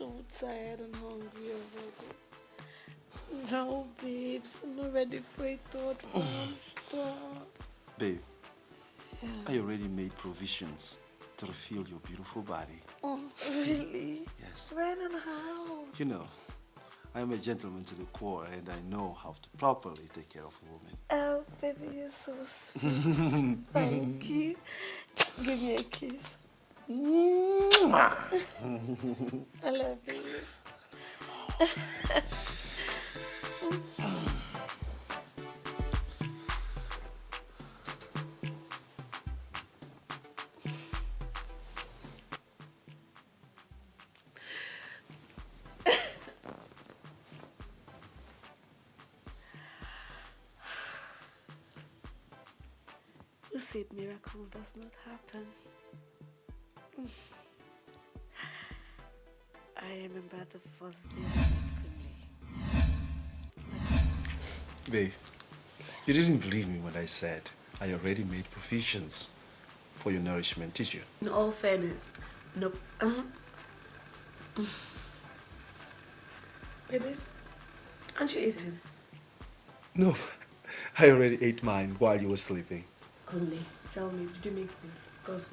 so tired and hungry already. No, babes, I'm not ready for a third monster. Babe, yeah. I already made provisions to refill your beautiful body. Oh, really? Yes. When and how? You know, I am a gentleman to the core and I know how to properly take care of a woman. Oh, baby, you're so sweet. Thank you. Give me a kiss. I love you. Said miracle does not happen? Remember the first day I met Kunle. Babe, you didn't believe me when I said I already made provisions for your nourishment, did you? In all fairness, nope. Uh -huh. Baby, aren't you eating? No, I already ate mine while you were sleeping. Kunle, tell me, did you make this? Because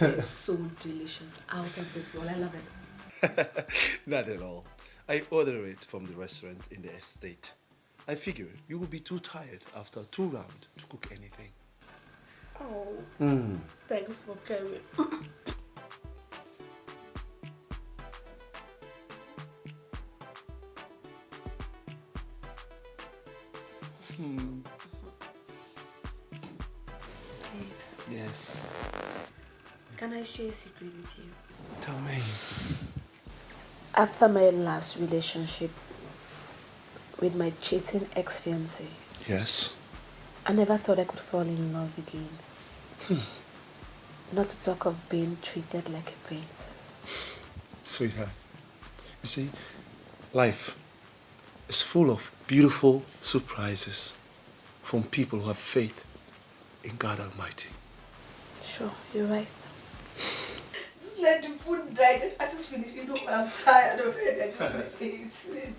it's so delicious. Out of this world, I love it. Not at all. I order it from the restaurant in the estate. I figure you will be too tired after two rounds to cook anything. Oh, mm. thanks for coming. hmm. Babes. Yes. Can I share a secret with you? Tell me. After my last relationship with my cheating ex-fiancé. Yes. I never thought I could fall in love again. Hmm. Not to talk of being treated like a princess. Sweetheart, you see, life is full of beautiful surprises from people who have faith in God Almighty. Sure, you're right just let the food die. I just finish. You know, I'm tired of it. I just finish eating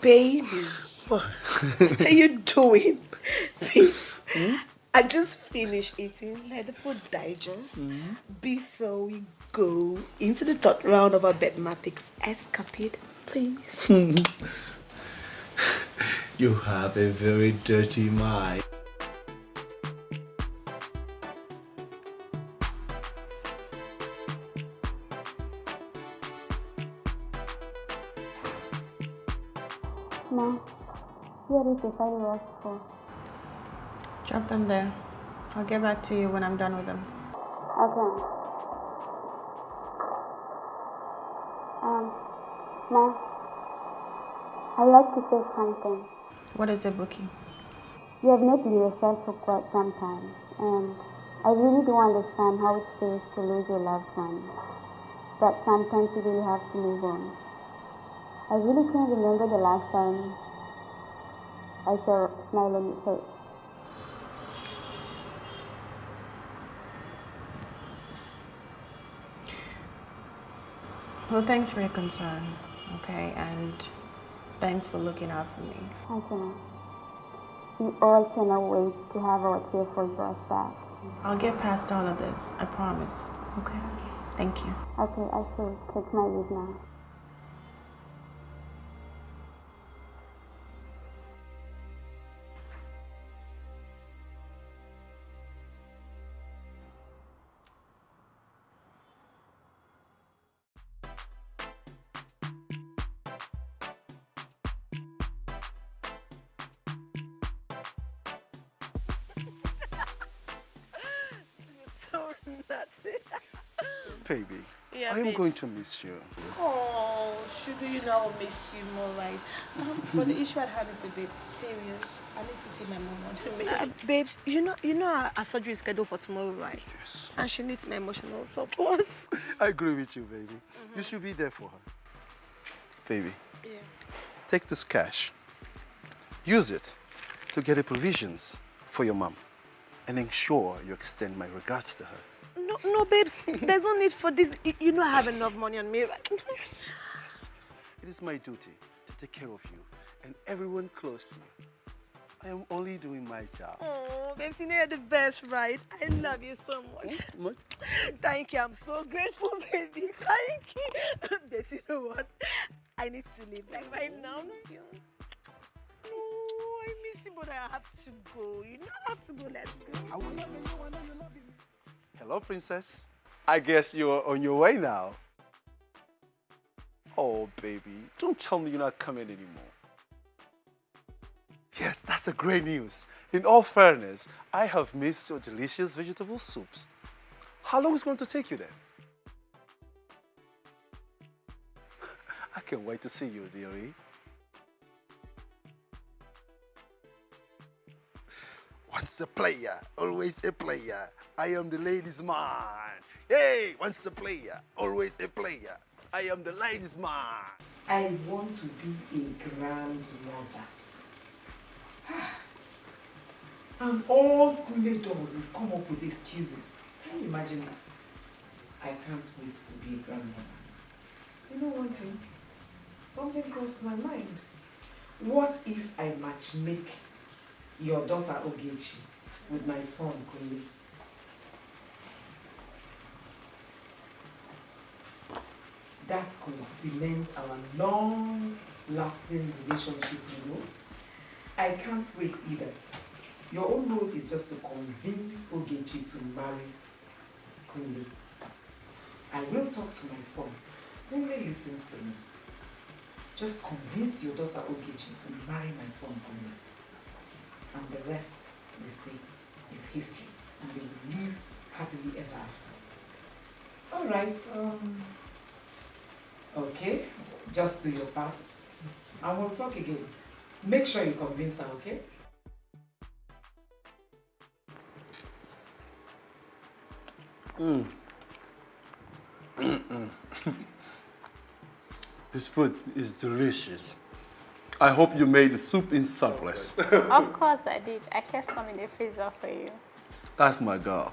Baby, what are you doing? Please. Hmm? I just finished eating. Let the food digest mm. before we go into the third round of our bedmatics escapade, please. You have a very dirty mind. Mom, here is the file you asked for. Drop them there. I'll get back to you when I'm done with them. Okay. Um, Mom, I'd like to say something. What is it, Bookie? You have known yourself for quite some time, and I really do understand how it feels to lose your loved one. But sometimes you really have to move on. I really can't remember the last time I saw a smile on your face. Well, thanks for your concern, okay? And Thanks for looking out for me. I cannot. We all cannot wait to have our tearful girls back. I'll get past all of this, I promise. Okay? Thank you. Okay, I shall take my leave now. Going to miss you. Oh, sugar, you know I'll miss you more, right? Um, but the issue at hand is a bit serious. I need to see my mom on the uh, Babe, you know, you know our, our surgery is scheduled for tomorrow, right? Yes. And she needs my emotional support. I agree with you, baby. Mm -hmm. You should be there for her. Baby. Yeah. Take this cash. Use it to get the provisions for your mom. and ensure you extend my regards to her. No, no, babes. There's no need for this. You, you know I have enough money on me, right? Yes, yes, yes. It is my duty to take care of you and everyone close to you. I am only doing my job. Oh, babes, you know you're the best, right? I love you so much. Hmm? What? Thank you. I'm so grateful, baby. Thank you. babes, you know what? I need to leave like right now. No. Oh, I miss you, but I have to go. You know I have to go. Let's go. Hello, princess. I guess you're on your way now. Oh, baby, don't tell me you're not coming anymore. Yes, that's a great news. In all fairness, I have missed your delicious vegetable soups. How long is it going to take you then? I can't wait to see you, dearie. Once a player, always a player. I am the ladies' man. Hey, once a player, always a player. I am the ladies' man. I want to be a grandmother. and all Kunle does is come up with excuses. Can you imagine that? I can't wait to be a grandmother. You know one thing? Something crossed my mind. What if I match make your daughter Ogechi with my son Kunle? That could cement our long-lasting relationship, you know? I can't wait either. Your own role is just to convince Ogechi to marry Kunle. I will talk to my son. Kunle listens to me. Just convince your daughter Ogechi to marry my son Kunle. And the rest, we see, is history. And they will live happily ever after. All right. Um, okay. Just do your part. And we'll talk again. Make sure you convince her, okay? This food is delicious. I hope you made the soup in surplus. Of course I did. I kept some in the freezer for you. That's my girl.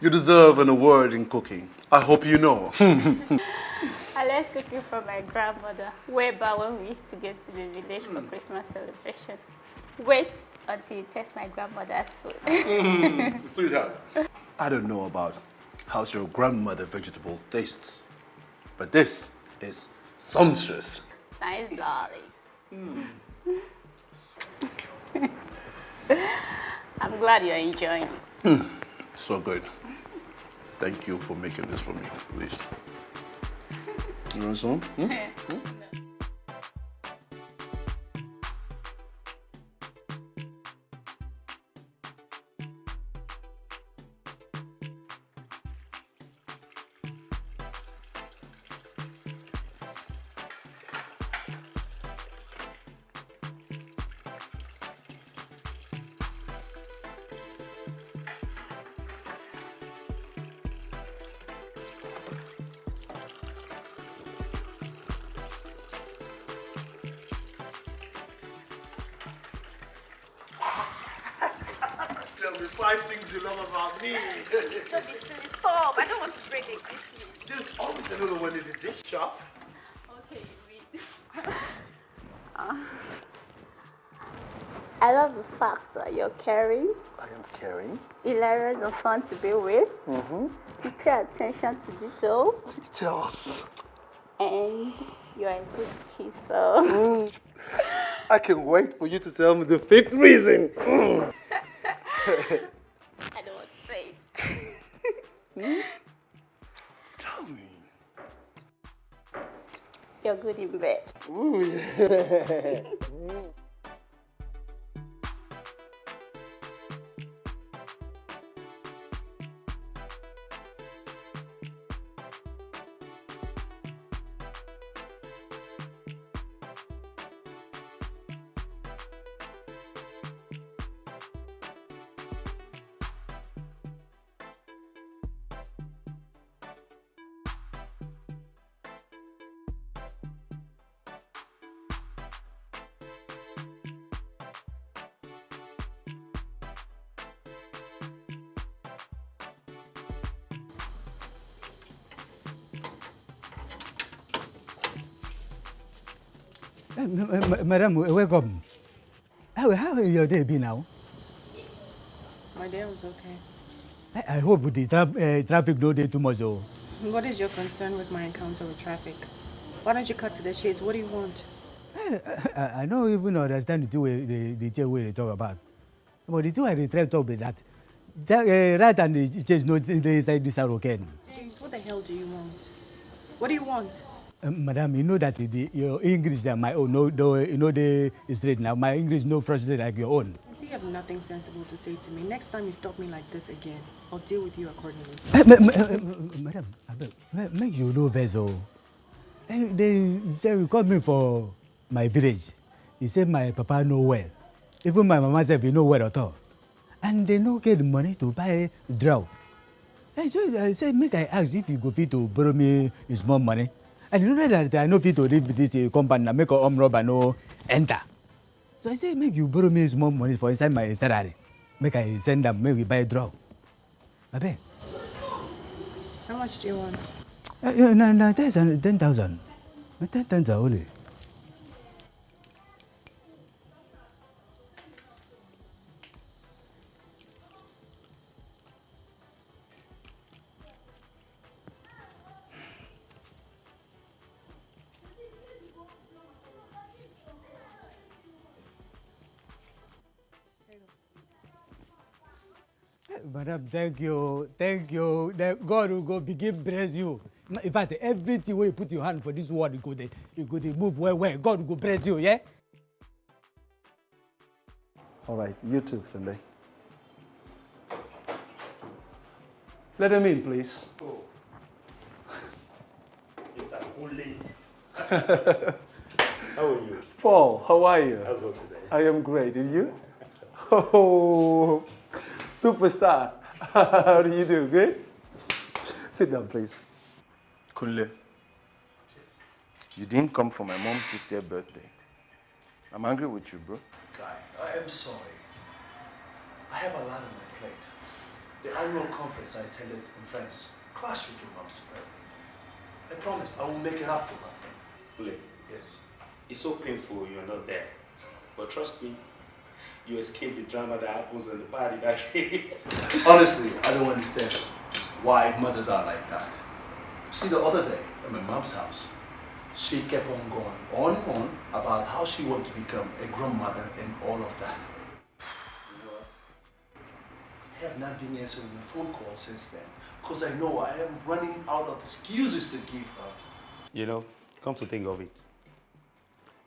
You deserve an award in cooking. I hope you know. I learned cooking from my grandmother way back when we used to get to the village for Christmas celebration. Wait until you taste my grandmother's food. Sweetheart. I don't know about how's your grandmother vegetable tastes, but this is sumptuous. nice, darling. I'm glad you're enjoying it. So good. Thank you for making this for me, please. You want some? Hmm? Tell shop. Okay, you read. Uh, I love the fact that you're caring, I am caring. hilarious and fun to be with. Mm-hmm. You pay attention to details Details. and you're a good kisser. Mm. I can wait for you to tell me the fifth reason. Mm. I don't want to say it. You're good in bed. Ooh, yeah. Madam, welcome. How, how your day be now? My day was okay. I, I hope the tra uh, traffic no day too much. Oh. What is your concern with my encounter with traffic? Why don't you cut to the chase? What do you want? I, I, I don't even understand the two way the, the two way they talk about. But the two I try to talk about that. Uh, right and the chase no inside this are okay. James, what the hell do you want? What do you want? Uh, madam, you know that the, your English and my own, no, no, you know the straight now. My English no frustrated like your own. You have nothing sensible to say to me. Next time you stop me like this again, I'll deal with you accordingly. Ma, uh, madam, make you know vessel. Uh, they say call me for my village. He said my papa know well. Even my mama said he know well at all. And they no get money to buy draw. And so I said, make I ask if you go fit to borrow me small money. And you know that I know fit to with this uh, company and make home robber no enter. So I say, make you borrow me small money for inside my salary. Make I send them, make we buy draw. Abe. How much do you want? Uh, no, no, that's 10,000. 10,000 only. Madam, thank you, thank you. God will go begin bless you. In fact, everything where you put your hand for this world, you go there, you go there, move well, well. God will go bless you, yeah? All right, you too, Sunday. Let him in, please. Oh. Mr. Only. how are you? Paul, how are you? How's work today? I am great. And you? Oh, superstar. How do you do? Good? Sit down, please. Kunle, you didn't come for my mom's sister's birthday. I'm angry with you, bro. Guy, I am sorry. I have a lot on my plate. The annual conference I attended in France clashed with your mom's birthday. I promise I will make it up to her. Kunle, Yes. it's so painful you're not there. But trust me, you escaped the drama that happens in the party that day. Honestly, I don't understand why mothers are like that. See, the other day at my mom's house, she kept on going on and on about how she wanted to become a grandmother and all of that. I have not been answering the phone call since then because I know I am running out of excuses to give her. You know, come to think of it,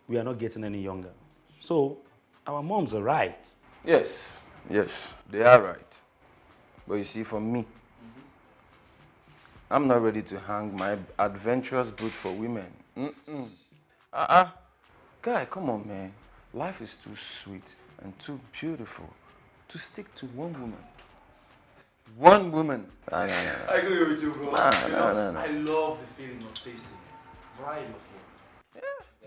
we are not getting any younger. So, our moms are right. Yes, yes, they are right. But you see, for me, I'm not ready to hang my adventurous boot for women. Mm-mm. Uh-uh. Guy, come on, man. Life is too sweet and too beautiful to stick to one woman. One woman. Nah, nah, nah, nah. I agree with you, bro. Nah, You nah, know, nah, nah. I love the feeling of tasting variety of food.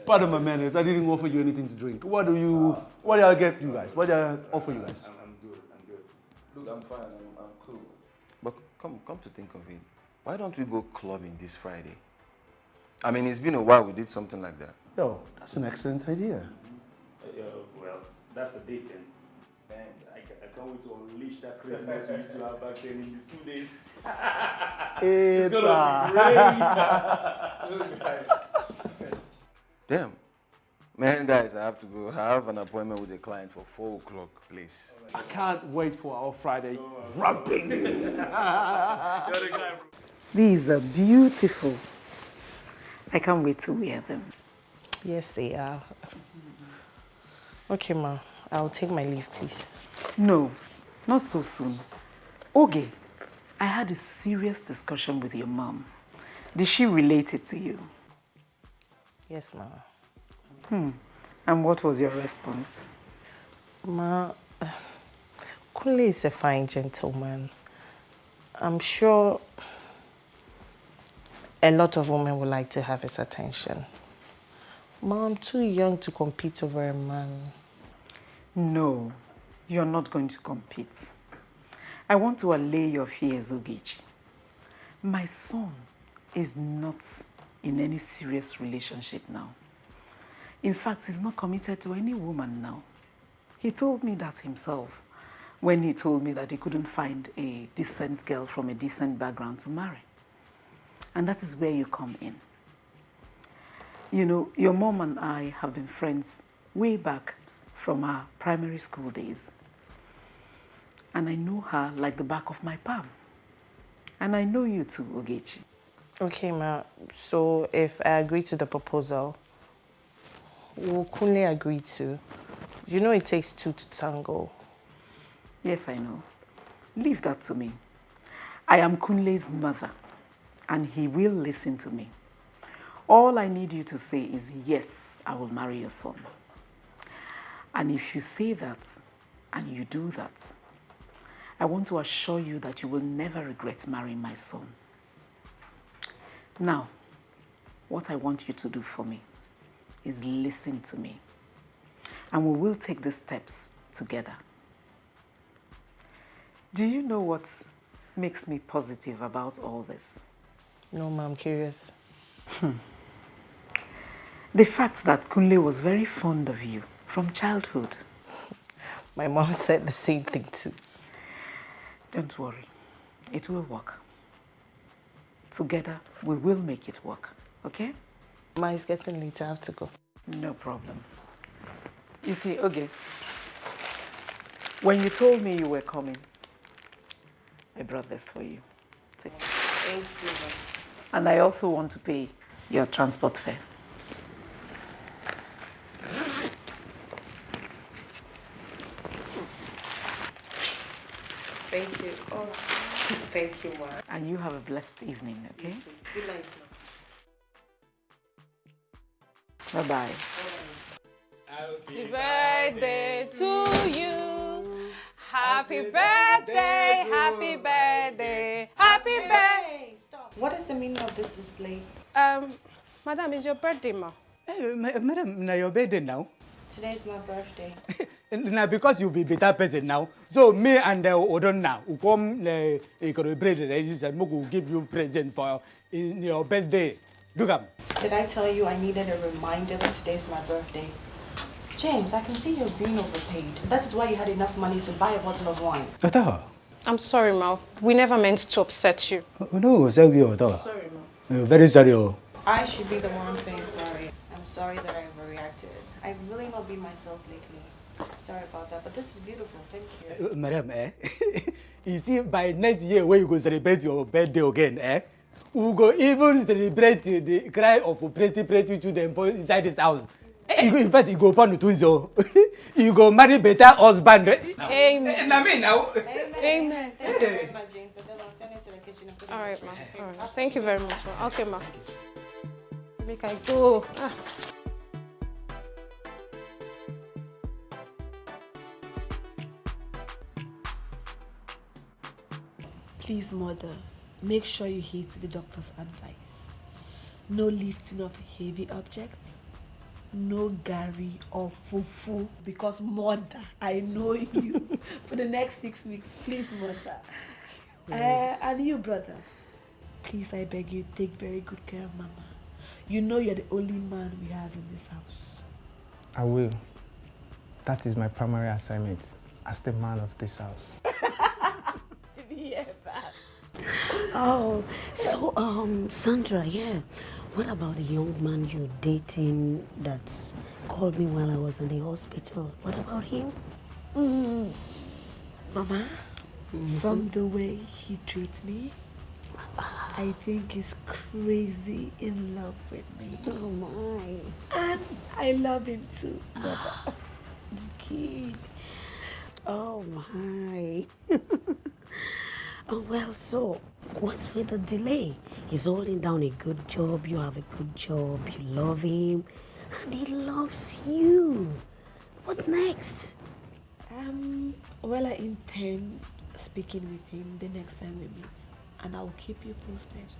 Pardon my manners, I didn't offer you anything to drink. What do you, what do I get you guys? What do I offer you guys? I'm good, I'm good. Look, I'm fine. I'm, I'm cool. But come, come to think of it, why don't we go clubbing this Friday? I mean, it's been a while we did something like that. Yo, that's an excellent idea. Uh, well, that's a big thing. Man, I, I can't wait to unleash that craziness we used to have back then in the school days. it's gonna be great. Damn. Man, guys, I have to go. I have an appointment with a client for 4 o'clock, please. I can't wait for our Friday rapping. These are beautiful. I can't wait to wear them. Yes, they are. Okay, ma. I'll take my leave, please. No, not so soon. Okay, I had a serious discussion with your mom. Did she relate it to you? Yes, ma. Hmm. And what was your response? Ma, Kunle is a fine gentleman. I'm sure a lot of women would like to have his attention. Ma, I'm too young to compete over a man. No, you're not going to compete. I want to allay your fears, Ogechi. My son is not in any serious relationship now. In fact, he's not committed to any woman now. He told me that himself when he told me that he couldn't find a decent girl from a decent background to marry. And that is where you come in. You know, your mom and I have been friends way back from our primary school days. And I know her like the back of my palm. And I know you too, Ogechi. Okay, ma. So if I agree to the proposal, will Kunle agree to? You know it takes two to tango. Yes, I know. Leave that to me. I am Kunle's mother, and he will listen to me. All I need you to say is, yes, I will marry your son. And if you say that, and you do that, I want to assure you that you will never regret marrying my son. Now, what I want you to do for me is listen to me. And we will take the steps together. Do you know what makes me positive about all this? No, ma, I'm curious. Hmm. The fact that Kunle was very fond of you from childhood. My mom said the same thing too. Don't worry. It will work. Together, we will make it work. Okay? Ma, it's getting late. I have to go. No problem. You see, okay. When you told me you were coming, I brought this for you. Take Thank you. And I also want to pay your transport fare. Thank you. Oh, thank you, Ma. And you have a blessed evening, okay? Good night, Bye-bye. Happy birthday to you. Happy birthday, happy birthday, happy birthday. What is the meaning of this display? Um, madam, it's your birthday, ma. Hey, madam, now your birthday now. Today is my birthday. now because you'll be a better person now, so me and uh, Odon now, who come uh, celebrate the register, will give you present for in your birthday. Do come. Did I tell you I needed a reminder that today's my birthday? James, I can see you're being overpaid. That is why you had enough money to buy a bottle of wine. Otawa. I'm sorry, Ma. We never meant to upset you. Oh, no, sorry, Otawa. Sorry, Ma. Uh, very sorry. Oh. I should be the one saying sorry. I'm sorry that I overreacted. I've really not been myself lately. Sorry about that, but this is beautiful. Thank you. Uh, madam, eh? you see, by next year when you go celebrate your birthday again, eh? We go even celebrate the cry of pretty, pretty children for inside this house. You go, in fact, you go upon the twins, oh. you go marry better husband. Amen. Mean now. Amen. Thank you very much, James. And then I'll send it to the kitchen and put it All right, ma. All right. Thank you very much, ma. Okay, ma. Make I go. Ah. Please, mother, make sure you heed the doctor's advice. No lifting of heavy objects. No gari or fufu because mother, I know you for the next six weeks. Please, mother. Uh, and you, brother, please, I beg you, take very good care of mama. You know you're the only man we have in this house. I will. That is my primary assignment as the man of this house. Oh, so um, Sandra, yeah. What about the young man you're dating that called me while I was in the hospital? What about him? Mm. Mama, from the way he treats me, I think he's crazy in love with me. Oh my. And I love him too. This kid. Oh my. oh well, so what's with the delay? He's holding down a good job, you have a good job, you love him, and he loves you. What next? Um, well, I intend speaking with him the next time we meet, and I'll keep you posted.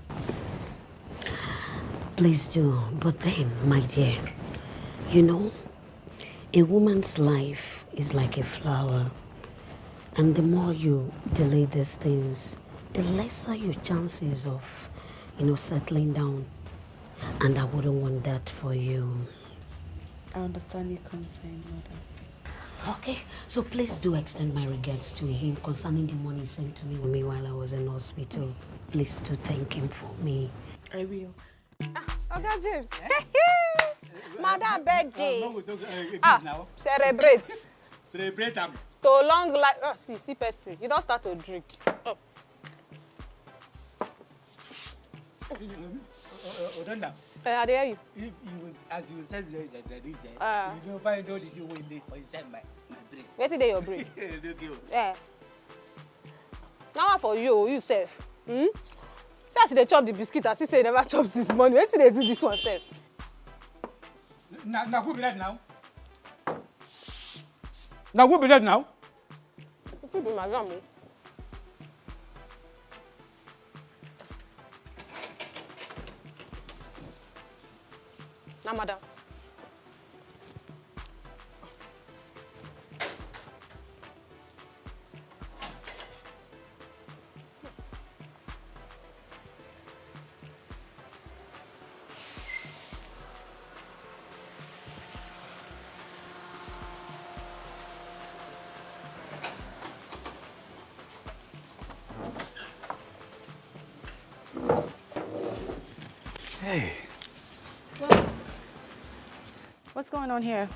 Please do. But then, my dear, you know, a woman's life is like a flower. And the more you delay these things, the lesser your chances of, you know, settling down. And I wouldn't want that for you. I understand your concern, mother. Okay, so please do extend my regards to him concerning the money sent to me with me while I was in hospital. Please do thank him for me. I will. Ah, Oga James. Madam birthday. Ah, celebrate. Celebrate am. To long life. Oh, see, see person. You don't start to drink. Oh. Odonna. Uh, I hear you. If you, as you said that that is, Ah. you know, find out the thing wey dey for inside my my brain. Wetin dey your brain? Okay. Yeah. Now one for you, you sef. Hmm? See as you dey chop the biscuit as if say you never chop since morning. Wetin dey do this one sef? Na na who be that now? Na who be that now? You fit be madam going on here?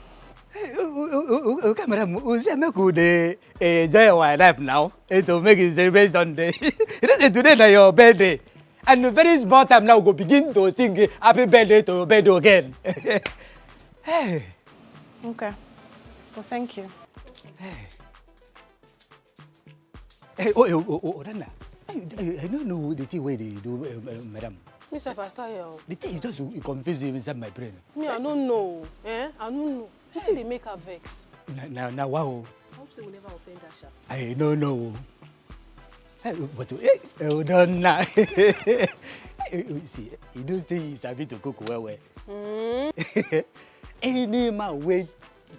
Make we dey enjoy our life now eh, to make it celebrate Sunday. you know say today na your birthday and very small time now we go begin to sing happy birthday to your birthday again. hey. Okay. Well, thank you. Hey, oh, oh, oh, oh, Odonna, I, I, I don't know the thing wey dey do, uh, uh, madam. Me sef I tire o. The thing you just you confuse you inside my brain. Me I no know. Eh? I no know. Wetin dey make her vex? Na na wow. I hope say we never offend her sha. I no know. Hey, but eh, Odonna. See, you know say you sabi to cook well well. Hmm? Any man wey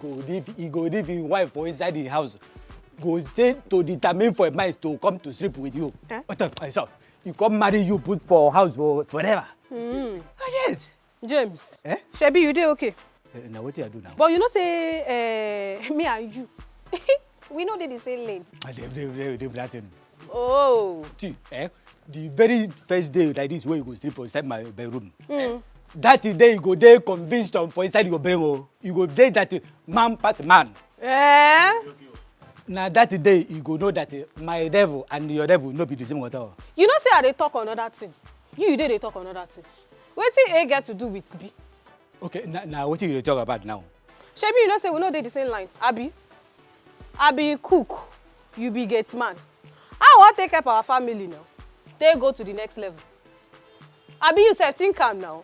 go leave, he go leave him wife for inside the house go stay to determine for a man to come to sleep with you. Eh? What the fuck? He come marry you put for house for forever. Hmm. Oh, yes. James. Eh? Shebi you dey okay? Uh, na wetin I do now? But you know say uh, me and you we no dey the same lane. Ah, They, they, they, they, that thing. Oh. See, eh? The very first day like this wey you go sleep for inside my bedroom. Mm. That day you go dey convinced on for inside your brain o. You go dey that eh, man pass man. Eh? Na that day you go know that eh, my devil and your devil no be the same water. You know say I dey talk another thing. You you dey dey talk another thing. Wetin A get to do with B? Okay, na na wetin you dey talk about now? Shebi you know say we no dey the same line, abi? I be cook, you be gate man. How I wan take help our family now? Take go to the next level. Abi you sef think am now?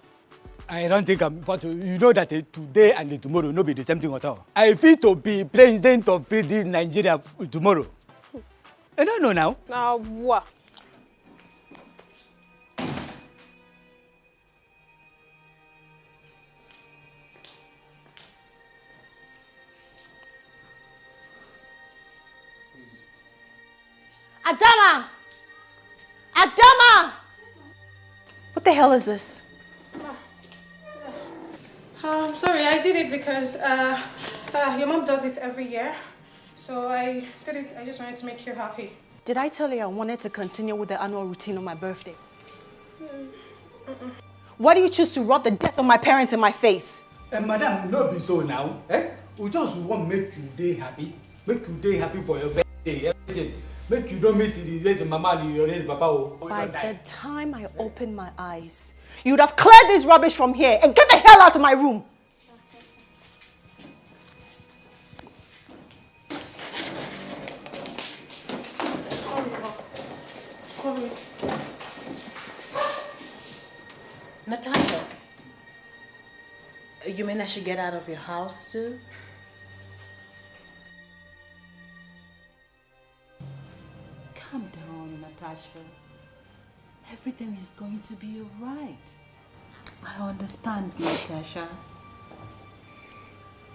I don't think I'm, but you know that eh, today and tomorrow no be the same thing at all. I feel to be president of free this Nigeria f- tomorrow. I don't know now. Na wa. Adama! Adama! What the hell is this? Um, sorry, I did it because uh, uh, your mom does it every year. So I did it, I just wanted to make you happy. Did I tell you I wanted to continue with the annual routine on my birthday? Why do you choose to rub the death of my parents in my face? Eh, madam, no be so now. Eh? We just want make you day happy. Make you day happy for your birthday, everything. Make you don't miss the raise mama and your raise papa. Oh. By the time I opened my eyes, you would have cleared this rubbish from here and get the hell out of my room. Natasha, you mean I should get out of your house too? Calm down, Natasha. Everything is going to be alright. I understand, Natasha.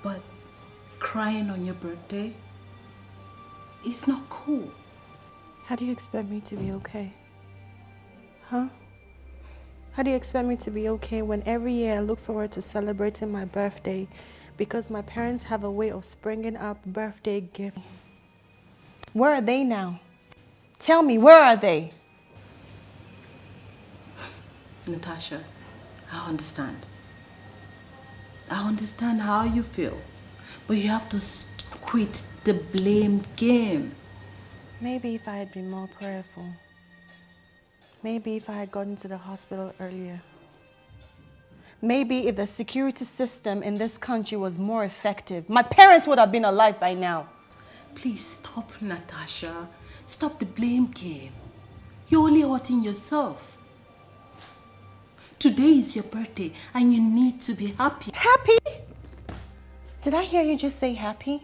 But crying on your birthday is not cool. How do you expect me to be okay? Huh? How do you expect me to be okay when every year I look forward to celebrating my birthday because my parents have a way of springing up birthday gifts. Where are they now? Tell me, where are they? Natasha, I understand. I understand how you feel, but you have to quit the blame game. Maybe if I had been more prayerful. Maybe if I had gotten to the hospital earlier. Maybe if the security system in this country was more effective, my parents would have been alive by now. Please stop, Natasha. Stop the blame game. You're only hurting yourself. Today is your birthday and you need to be happy. Happy? Did I hear you just say happy?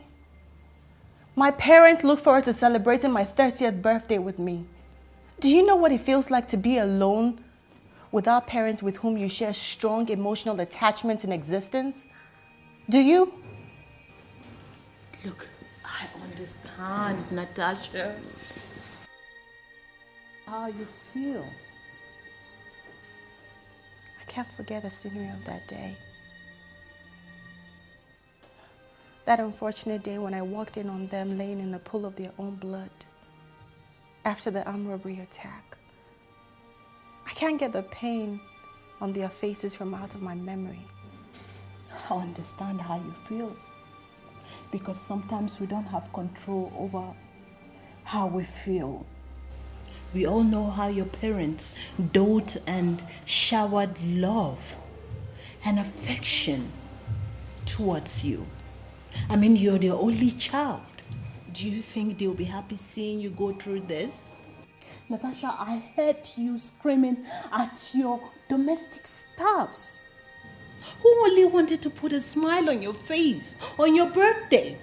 My parents look forward to celebrating my 30th birthday with me. Do you know what it feels like to be alone without parents with whom you share strong emotional attachments in existence? Do you? Look, understand, Natasha. How you feel. I can't forget the scenery of that day. That unfortunate day when I walked in on them laying in a pool of their own blood after the armed robbery attack. I can't get the pain on their faces from out of my memory. I understand how you feel. Because sometimes we don't have control over how we feel. We all know how your parents dote and showered love and affection towards you. I mean, you're their only child. Do you think they'll be happy seeing you go through this? Natasha, I heard you screaming at your domestic staffs who only wanted to put a smile on your face on your birthday.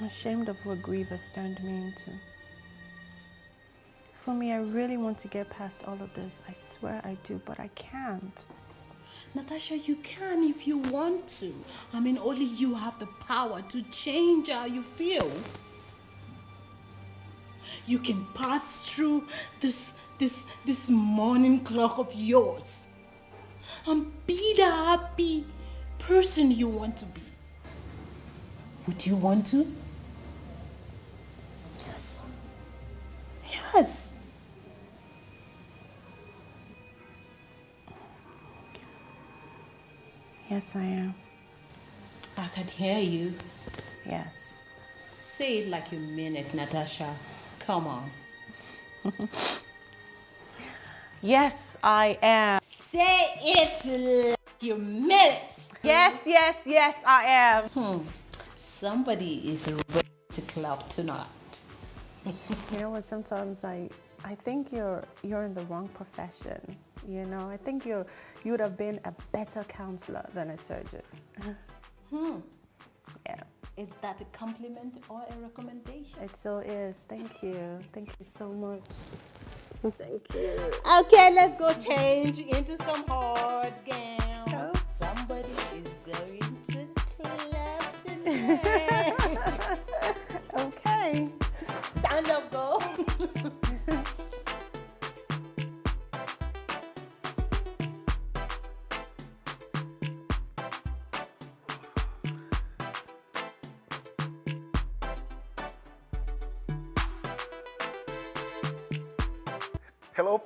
I'm ashamed of what grief has turned me into. For me, I really want to get past all of this. I swear I do, but I can't. Natasha, you can if you want to. I mean, only you have the power to change how you feel. You can pass through this, this, this morning clock of yours and be the happy person you want to be. Would you want to? Yes. Yes. Yes, I am. I can hear you. Yes. Say it like you mean it, Natasha. Come on. yes, I am. Say it like you mean it. Yes, yes, yes, I am. Hmm. Somebody is ready to club tonight. you know what? Sometimes I, I think you're you're in the wrong profession. You know, I think you're you would have been a better counselor than a surgeon. Hmm. Yeah. Is that a compliment or a recommendation? It so is. Thank you. Thank you so much. Thank you. Okay, let's go change into some hard gown. Oh. Somebody is going to clap tonight. okay. Stand up, go.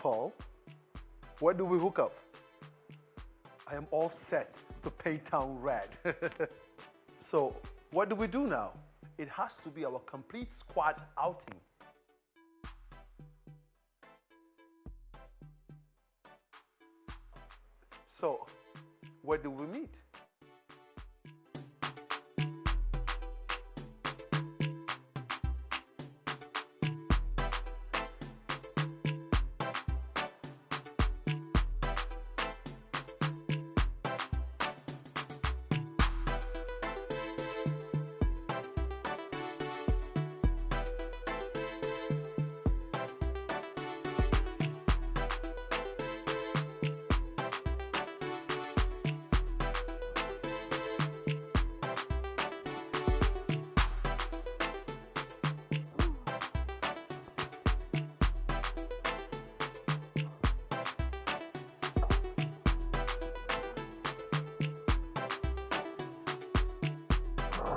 Paul. Where do we hook up? I am all set to paint town red. so, what do we do now? It has to be our complete squad outing. So, where do we meet?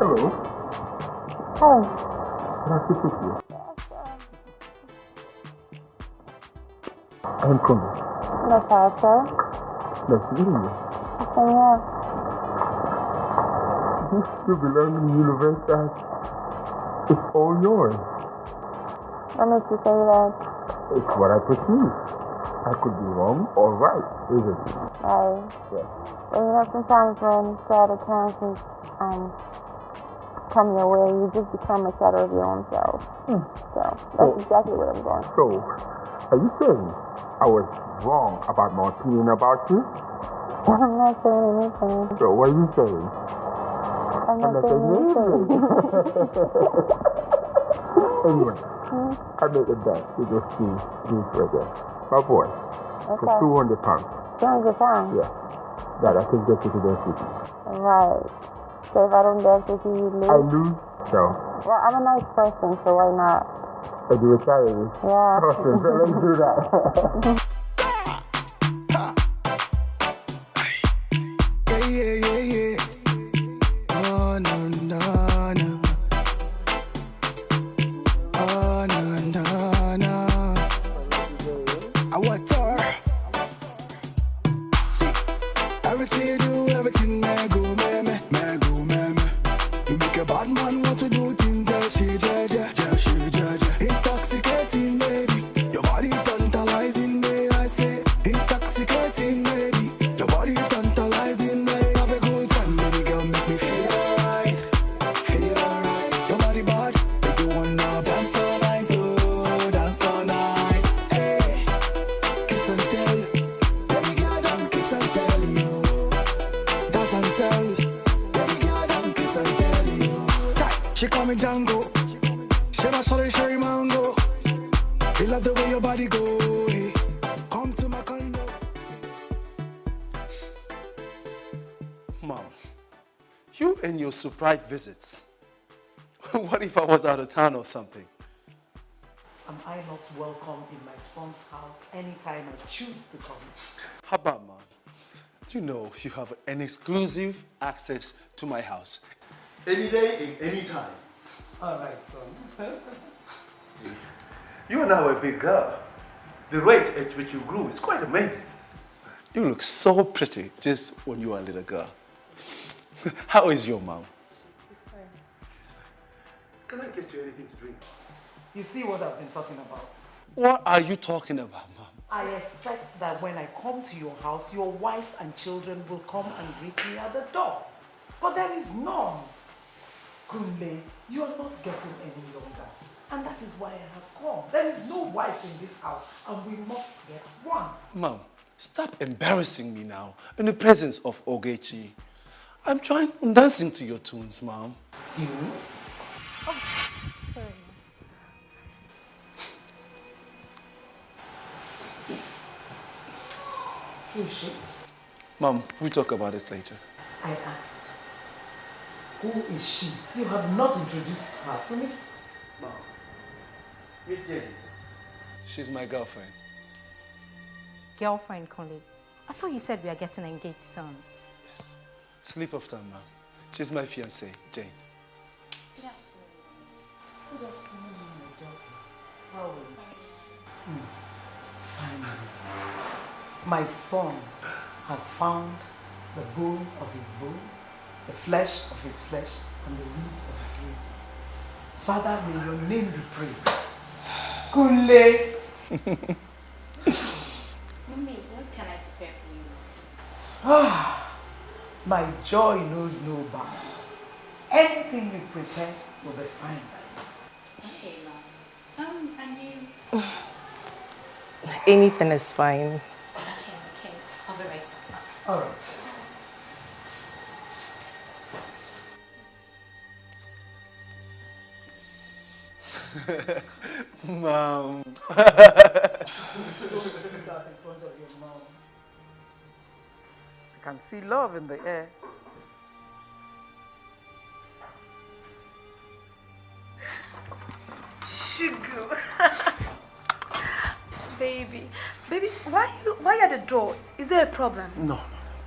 Hello. Hey. Can I speak with you? I'm Kunle. Yes, Arthur. Nice meeting you. Same here. This you belong in the universe it's all yours. What makes you say that? It's what I perceive. I could be wrong or right, isn't it? Right. Yes. Well, you know, sometimes when sad occurrences um, come your way, you just become a shadow of your own self. Hmm. So that's Oh. exactly what I'm going. So, are you saying I was wrong about my opinion about you? I'm not saying anything. So, what are you saying? I'm not not saying anything. Anyway, hmm? I made a bet to go see me further. My boy, for 200 pounds. 200 pounds. Yeah. That I can get you to the city. Right. So if I don't dance with you, you lose? I lose, so Well, I'm a nice person, so why not? I do retire. Yeah. Awesome. So let's do that. surprise visits. what if I was out of town or something? Am I not welcome in my son's house anytime I choose to come? How about, Mom? Do you know if you have an exclusive access to my house? Any day, in any time. All right, son. You are now a big girl. The rate at which you grew is quite amazing. You look so pretty just when you were a little girl. How is your mom? Can I get you anything to drink? You see what I've been talking about? What are you talking about, Mom? I expect that when I come to your house, your wife and children will come and greet me at the door. But there is none. Kunle, you are not getting any younger. And that is why I have come. There is no wife in this house, and we must get one. Mom, stop embarrassing me now in the presence of Ogechi. I'm trying, I'm dancing to your tunes, Mom. Tunes? Who is she? Mom, we'll talk about it later. I asked. Who is she? You have not introduced her to me. Mom, meet Jane. She's my girlfriend. Girlfriend, Kunle. I thought you said we are getting engaged soon. Yes. Sleep off time, Mom. She's my fiancée, Jane. Good afternoon, my daughter. How are you? Hmm. Finally, my son has found the bone of his bone, the flesh of his flesh, and the root of his ribs. Father, may your name be praised. Kunle. Mommy, what can I prepare for you? Ah, my joy knows no bounds. Anything you prepare will be fine. Okay, Mom. Um, and you? Anything is fine. Okay, okay. I'll be right back. All right. Mom. Don't say that in front of your mom. I can see love in the air. Sugar. baby. Baby, why you why at the door? Is there a problem? No, no.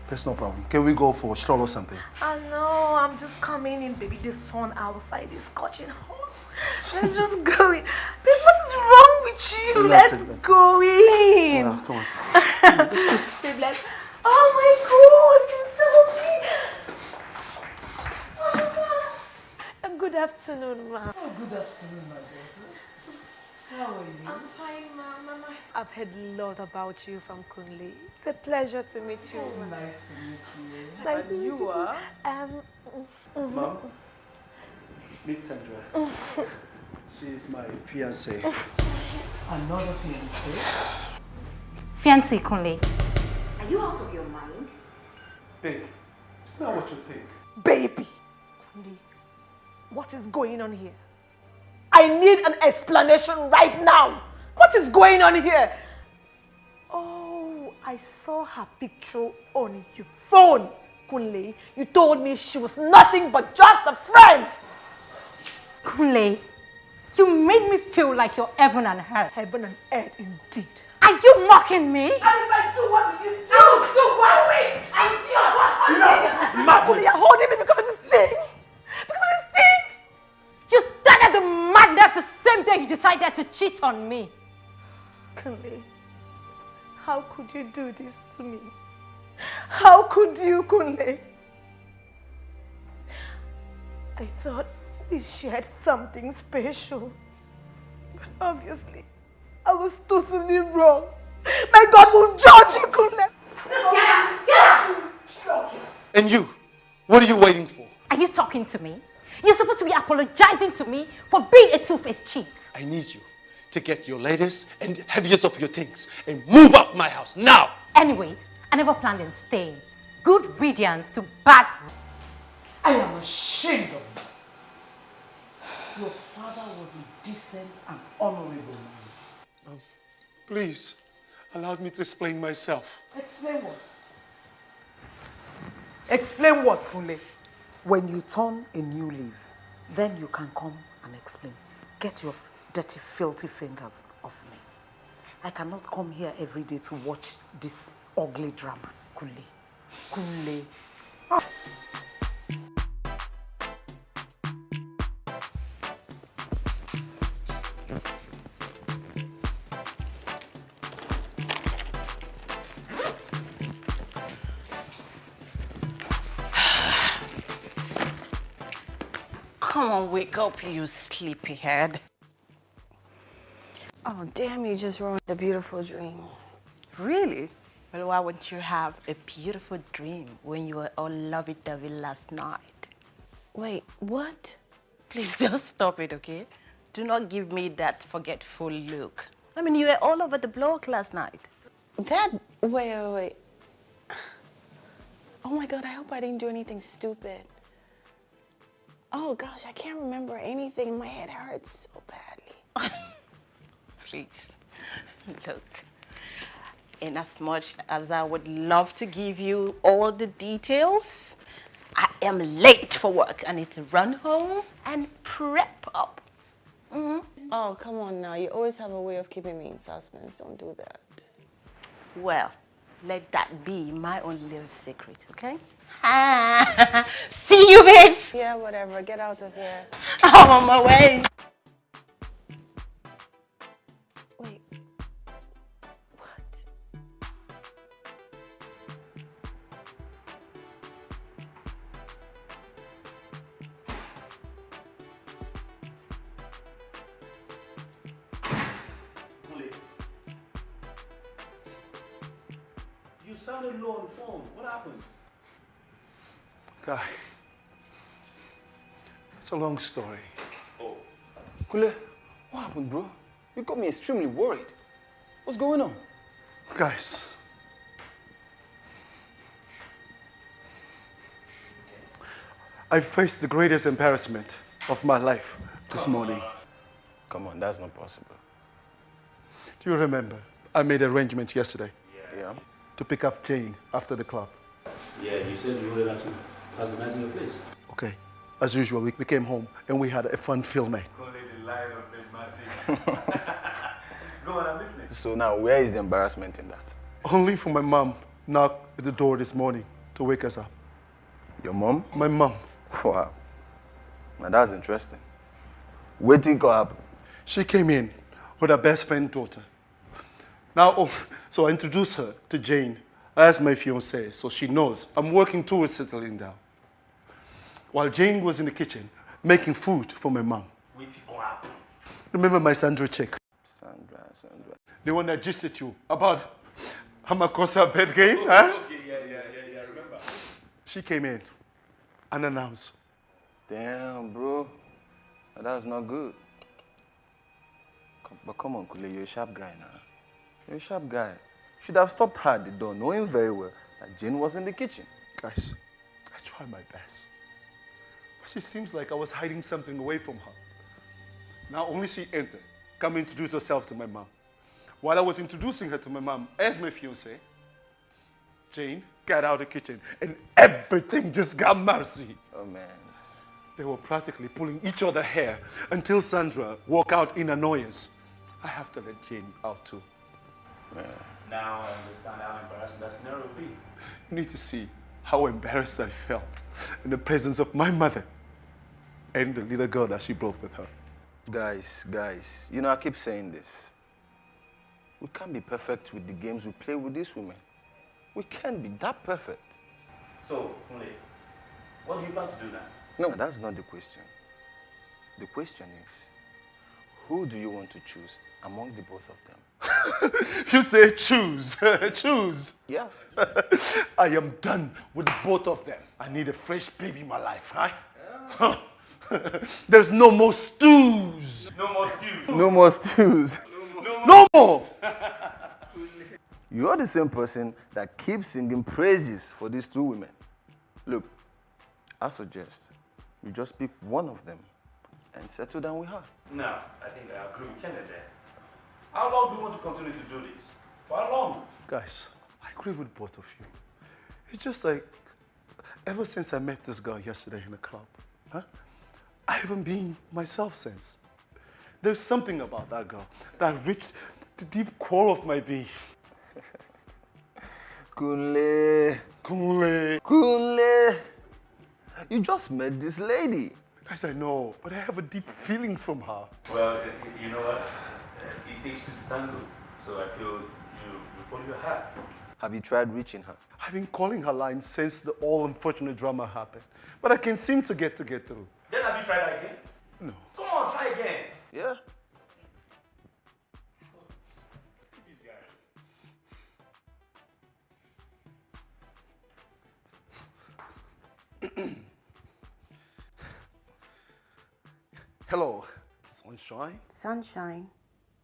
There's no problem. Can we go for a stroll or something? I know, I'm just coming in, baby. The sun outside is scorching hot. I'm just going. Babe, what is wrong with you? Relax, Let's relax. go in. Well, come on. Babe, let's... Oh my God, you told me. Oh, Good afternoon, ma. Oh, good afternoon, my daughter. How are you? I'm fine, ma. Mama. I've heard a lot about you from Kunle. It's a pleasure to meet you. Oh, ma. nice to meet you. Nice And to meet you you too. are? Um, mhm. Mom, meet Sandra. She is my fiancée. Another fiancé? Fiancé Kunle. Are you out of your mind? Babe, it's not what you think. Baby. Kunle, what is going on here? I need an explanation right now. What is going on here? Oh, I saw her picture on your phone, Kunle. You told me she was nothing but just a friend. Kunle, you made me feel like you're heaven and earth. Heaven and earth, indeed. Are you mocking me? And if I do, what will you do? Do what will I do what will you madness. You're holding me because of this thing. You decided to cheat on me. Kunle, how could you do this to me? How could you, Kunle? I thought we shared something special. But obviously, I was totally wrong. My God will judge you, Kunle. Just get out! Get out! And you, what are you waiting for? Are you talking to me? You're supposed to be apologizing to me for being a two-faced cheat. I need you to get your latest and heaviest of your things and move out my house now. Anyways, I never planned on staying. Good riddance to bad. I am ashamed of you. Your father was a decent and honorable man. Um, please, allow me to explain myself. Explain what? Explain what, Kunle? When you turn a new leaf, then you can come and explain. Get your dirty, filthy fingers off me. I cannot come here every day to watch this ugly drama, Kunle. Kunle. Come on, wake up, you sleepyhead. Oh, damn, you just ruined a beautiful dream. Really? Well, why wouldn't you have a beautiful dream when you were all lovey-dovey last night? Wait, what? Please just stop it, okay? Do not give me that forgetful look. I mean, you were all over the block last night. That, wait, wait, wait. Oh my God, I hope I didn't do anything stupid. Oh gosh, I can't remember anything. My head hurts so badly. Please, look. In as much as I would love to give you all the details, I am late for work. I need to run home and prep up. Mhm. Oh, come on now. You always have a way of keeping me in suspense. Don't do that. Well, let that be my own little secret, okay? See you, babes. Yeah, whatever. Get out of here. I'm on my way. Sounded low on the phone. What happened? Guy, it's a long story. Oh. Kunle, what happened, bro? You got me extremely worried. What's going on? Guys, I faced the greatest embarrassment of my life this morning. Come on, that's not possible. Do you remember? I made arrangement yesterday Yeah. To pick up Jane after the club. Yeah, you said you wanted her to pass the night in your place. Okay. As usual, we, we came home and we had a fun-filled night. Go on, I'm listening. So now, where is the embarrassment in that? Only for my mom knocked at the door this morning to wake us up. Your mom? My mom. Wow. Now that's interesting. Waiting to happen. She came in with her best friend daughter. Now, oh, so I introduced her to Jane as my fiancée, so she knows I'm working towards settling down. While Jane was in the kitchen making food for my mom. Waiting to happen. Remember my Sandra chick? Sandra, Sandra. The one that gisted you about Hamakosa bed game, huh? Okay, yeah, yeah, yeah, yeah, remember. She came in unannounced. Damn, bro. That was not good. Come- But come on, Kunle, you're a sharp guy now. You're a sharp guy. Should have stopped her at the door, knowing very well that Jane was in the kitchen. Guys, I tried my best. But she seems like I was hiding something away from her. Now only she entered, come introduce herself to my mom. While I was introducing her to my mom as my fiancée, Jane got out of the kitchen and everything just got messy. Oh man. They were practically pulling each other hair until Sandra walked out in annoyance. I have to let Jane out too. Now I understand how embarrassing that scenario would be. You need to see how embarrassed I felt in the presence of my mother and the little girl that she brought with her. Guys, guys, you know, I keep saying this. We can't be perfect with the games we play with these women. We can't be that perfect. So, Kunle, what do you plan to do now? No, that's not the question. The question is, who do you want to choose among the both of them? You say choose, choose. Yeah. I am done with both of them. I need a fresh baby in my life, huh? There's no more stews. No more stews. No more stews. No more. You're the same person that keeps singing praises for these two women. Look, I suggest you just pick one of them and settle down with her. No, I think I agree with Kenneth there. How long do you want to continue to do this? For how long? Guys, I agree with both of you. It's just like, ever since I met this girl yesterday in the club, huh? I haven't been myself since. There's something about that girl that reached the deep core of my being. Kunle. Kunle. Kunle. You just met this lady. Guys, I know, but I have a deep feelings from her. Well, y- y- you know what? It takes two to tango. So I feel you, you follow your heart. Have you tried reaching her? I've been calling her line since the all unfortunate drama happened, but I can seem to get to get through. Then have you tried that again? No. Come on, try again. Yeah. See this guy. Hello, sunshine. Sunshine.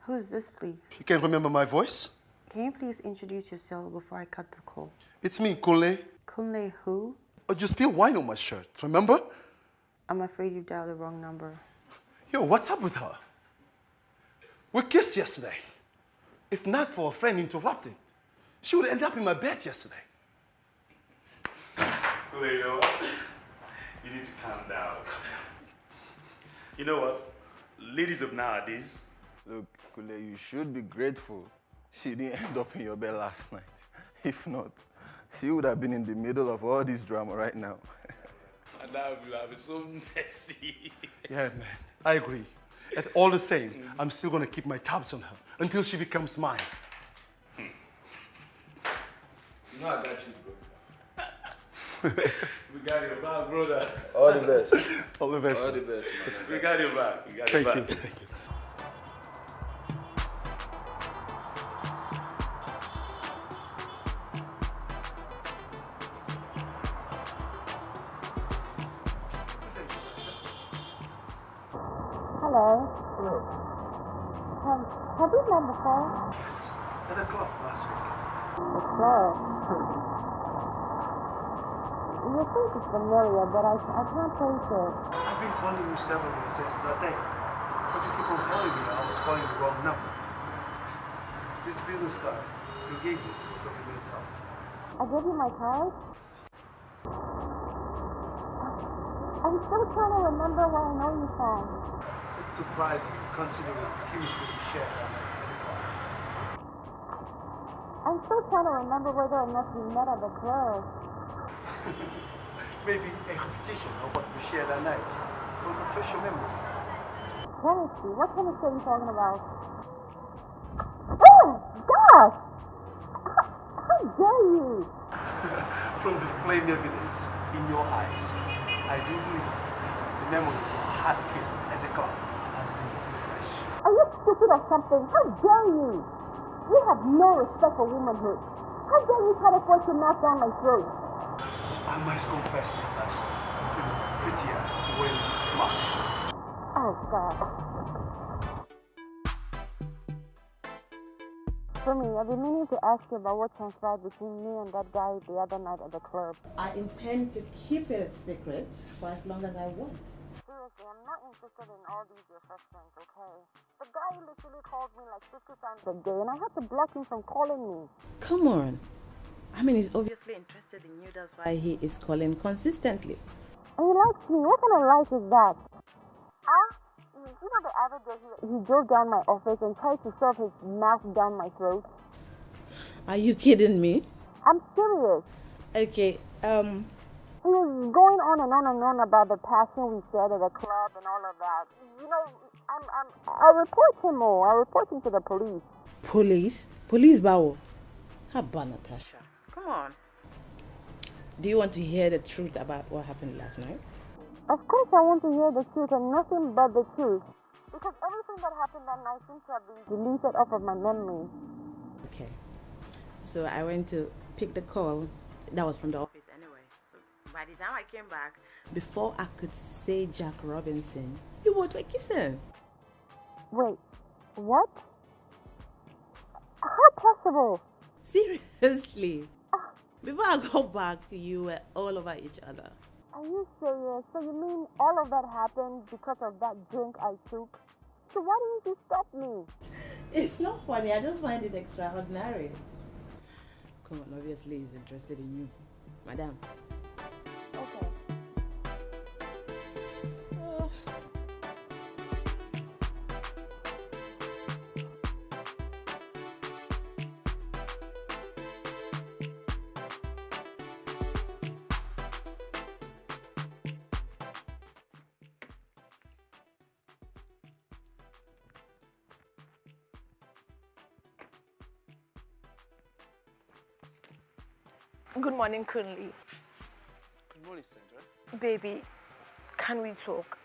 Who's this, please? You can't remember my voice? Can you please introduce yourself before I cut the call? It's me, Kunle. Kunle who? Oh, you spilled wine on my shirt, remember? I'm afraid you dialed the wrong number. Yo, what's up with her? We kissed yesterday. If not for a friend interrupting, she would end up in my bed yesterday. Well, you know what? You need to calm down. You know what? Ladies of nowadays, Look, Kunle, you should be grateful she didn't end up in your bed last night. If not, she would have been in the middle of all this drama right now. and now you have been so messy. Yeah, man, I agree. And all the same, mm-hmm. I'm still gonna keep my tabs on her until she becomes mine. Hmm. You know I got you, bro. we got your back, brother. All the best. All the best. All the best, man. We got your back. We got Thank your you. back. Thank you. I, I can't place it. I've been calling you several days since that day. But you keep on telling me I was calling the wrong number. This business card you gave me was of immense help. I gave you my card? I'm still trying to remember where I know you from. It's surprising considering the chemistry we share at the club. I'm still trying to remember whether or not we met at the club. Maybe a repetition of what we shared that night will refresh your memory. Chemistry? What chemistry are you talking about? Oh, gosh! How dare you? From the flame evidence in your eyes, I do believe the memory of our hot kiss at the club has been refreshed. Are you stupid or something? How dare you? You have no respect for womanhood. How dare you try to force your mouth down my throat? I must confess, Natasha, you look prettier when you smile. Oh, God. For me, I've been meaning to ask you about what transpired between me and that guy the other night at the club. I intend to keep it a secret for as long as I want. Seriously, I'm not interested in all these affections, okay? The guy literally called me like 50 times a day, and I had to block him from calling me. Come on. I mean, he's obviously interested in you. That's why he is calling consistently. He likes me. What kind of life is that? Ah, you know the other day he, he drove down my office and tried to shove his mouth down my throat. Are you kidding me? I'm serious. Okay, um, He was going on and on and on about the passion we shared at the club and all of that. You know, I'm, I'm, I'll report him all. I'll report him to the police. police? Police Bao. How about Natasha? Come on. Do you want to hear the truth about what happened last night? Of course, I want to hear the truth and nothing but the truth. Because everything that happened that night seems to have been deleted off of my memory. Okay. So I went to pick the call. That was from the office anyway. So by the time I came back, before I could say Jack Robinson, you both were kissing. Wait, what? How possible? Seriously. Before I got back, you were all over each other. Are you serious? So you mean all of that happened because of that drink I took? So why didn't you stop me? It's not funny. I just find it extraordinary. Come on, obviously he's interested in you. Madam. Good morning, Kunle. Good morning, Sandra. Baby, can we talk?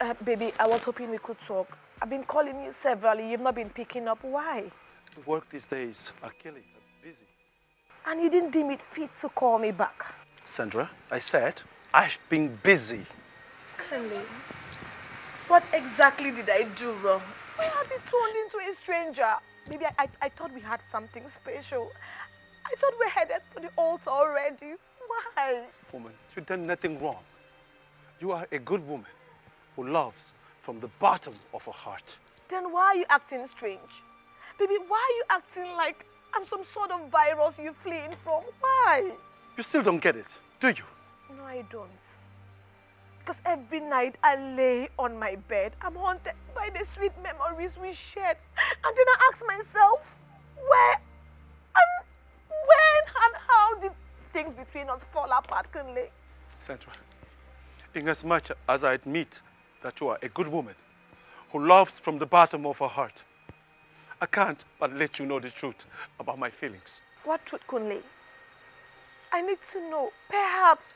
Uh, baby, I was hoping we could talk. I've been calling you severally. You've not been picking up. Why? Work these days are killing. I'm busy. And you didn't deem it fit to call me back. Sandra, I said I've been busy. Kunle, what exactly did I do wrong? Why have you turned into a stranger? Maybe I, I, I thought we had something special. Thought we headed for the altar already. Why? Woman, you've done nothing wrong. You are a good woman who loves from the bottom of her heart. Then why are you acting strange? Baby, why are you acting like I'm some sort of virus you're fleeing from? Why? You still don't get it, do you? No, I don't. Because every night I lay on my bed, I'm haunted by the sweet memories we shared. And then I ask myself, where things between us fall apart, Kunle? Sandra, inasmuch as I admit that you are a good woman who loves from the bottom of her heart, I can't but let you know the truth about my feelings. What truth, Kunle? I need to know. Perhaps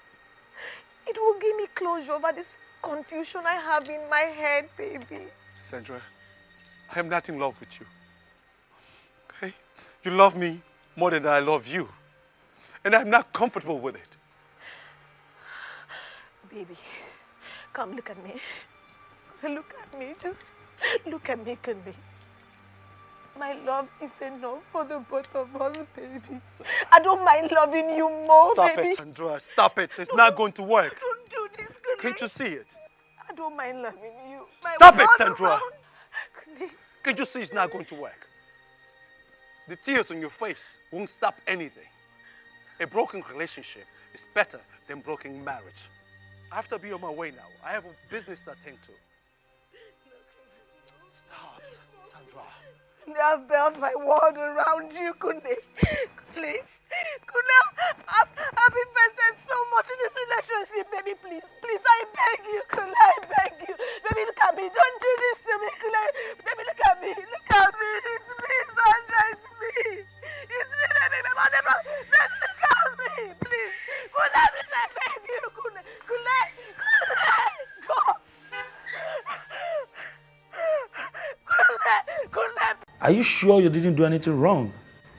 it will give me closure over this confusion I have in my head, baby. Sandra, I am not in love with you. Okay? You love me more than I love you. And I'm not comfortable with it. Baby, come look at me. Look at me. Just look at me, Kunle. My love is enough for the both of us, baby. I don't mind loving you more, Stop baby. it, Sandra. Stop it. It's not going to work. Don't do this, Kunle. Can't you see it? I don't mind loving you. My Stop it, Sandra. Can't you see it's not going to work? The tears on your face won't stop anything. A broken relationship is better than broken marriage. I have to be on my way now. I have a business to attend to. Stop, Sandra. I've built my world around you, Kunle. Please. Kunle, I've, I've invested so much in this relationship, baby, please. Please, I beg you, Kunle, I beg you. Baby, look at me. Don't do this to me, Kunle. Baby, look at me. Look at me. Are you sure you didn't do anything wrong?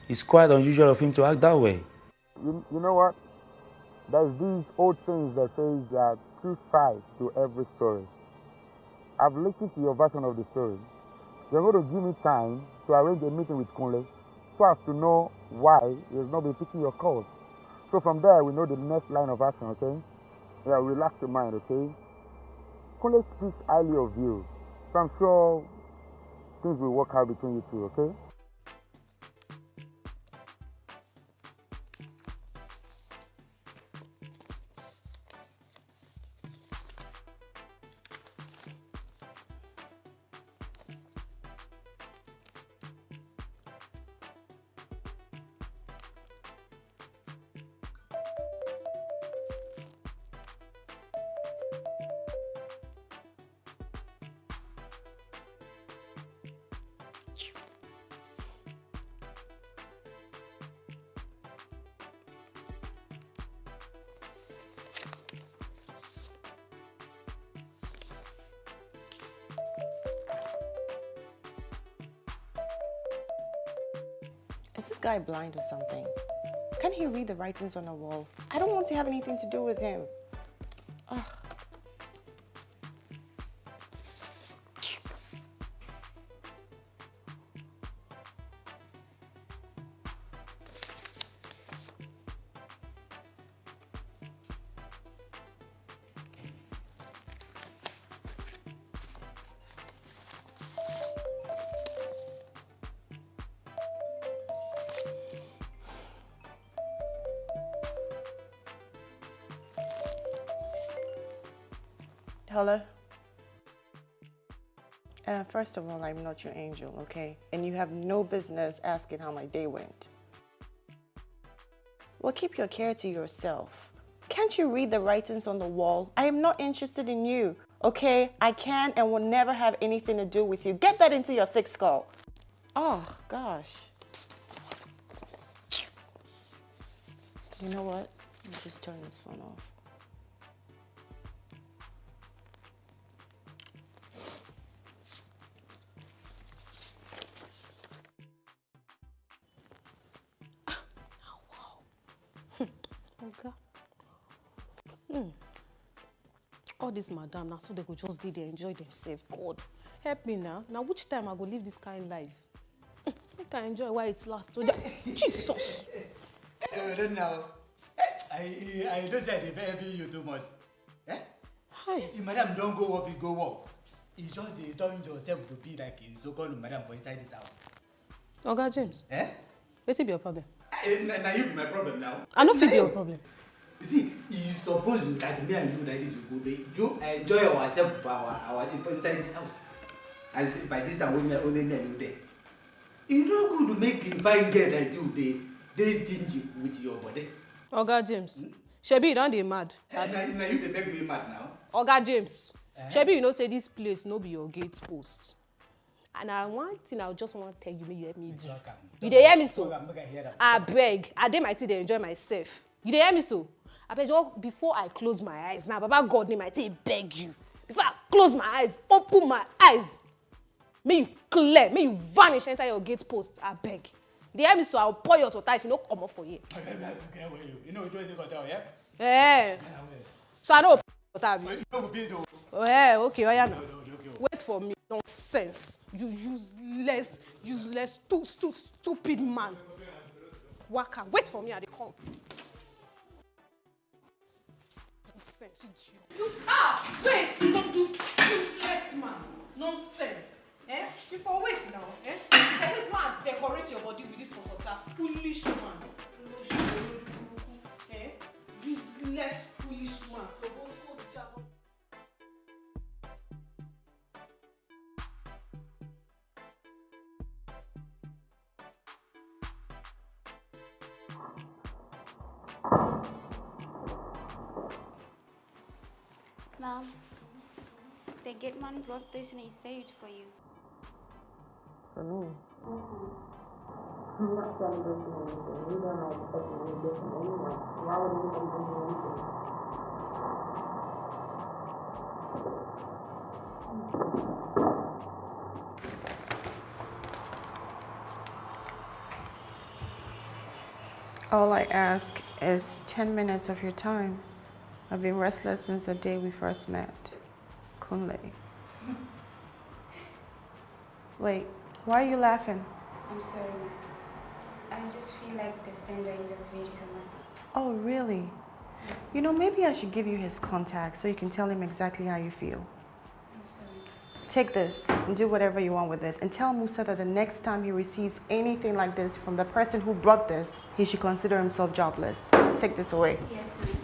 It's quite unusual of him to act that way. You, you know what? There's these old things that says that two sides to every story. I've listened to your version of the story. You're going to give me time to arrange a meeting with Kunle so as to know why he's not been picking your calls. So from there, we know the next line of action, okay? Yeah, relax your mind, okay? Kunle speaks highly of you. So I'm sure things will work out between you two, okay? Blind or something? Can't he read the writings on the wall? I don't want to have anything to do with him. First of all, I'm not your angel, okay? And you have no business asking how my day went. Well, keep your care to yourself. Can't you read the writings on the wall? I am not interested in you, okay? I can and will never have anything to do with you. Get that into your thick skull. Oh, gosh. You know what? Let me just turn this phone off. Oga. Hmm. All this madam now so they go just dey there enjoy themselves. God, help me now. Now which time I go live this kind life? Hmm, Make I enjoy while it lasts. So that- Jesus. I don't know. I, I don't say they envy you too much. Eh? Since madam don't go work, you go work. You just they turn yourself to be like a so-called madam for inside this house. Oga James. Eh? Wetin be your problem? Eh, na you be my problem now. I no fit be your problem. You see, you suppose that me and you like this we go dey do enjoy ourselves for our our for inside this house. As by this time only only me and you there. E no good to make a fine girl like you dey dey stingy with your body. Oga James. Shebi you don dey mad? Eh, na na you dey make me mad now. Oga James. Shebi you know say this place no be your gate post. And na one thing I just wan tell you make you help me do. You dey hear me so? I abeg i dey my tea dey enjoy myself. You dey hear me so? Abeg just before i close my eyes na baba god name i take beg you. Before i close my eyes open my eyes. Make you clear make you vanish enter your gate post. Abeg you dey hear me so? I go pour you hot water if you no comot for here. You? Know you think of that, yeah? eh. So i no go pour water abi? You no go fit do. eh okay oya na. Wait for me. Nonsense you useless useless stu stu stupid man. Waka wait for me i dey come. nonsense idiot. ah wait you don do useless man. Nonsense eh? You for wait now eh? You for wait ma decorate your body with this water foolish man. Eh? Useless foolish man. Mom, the gate man brought this and he saved for you. For me? Not trying to do anything. You don't. Why would anybody anything? All I ask is 10 minutes of your time. I've been restless since the day we first met. Kunle. Wait, why are you laughing? I'm sorry. I just feel like the sender is a very romantic. Oh, really? Yes. You know, maybe I should give you his contact so you can tell him exactly how you feel. I'm sorry. Take this and do whatever you want with it. And tell Musa that the next time he receives anything like this from the person who brought this, he should consider himself jobless. Take this away. Yes, ma'am.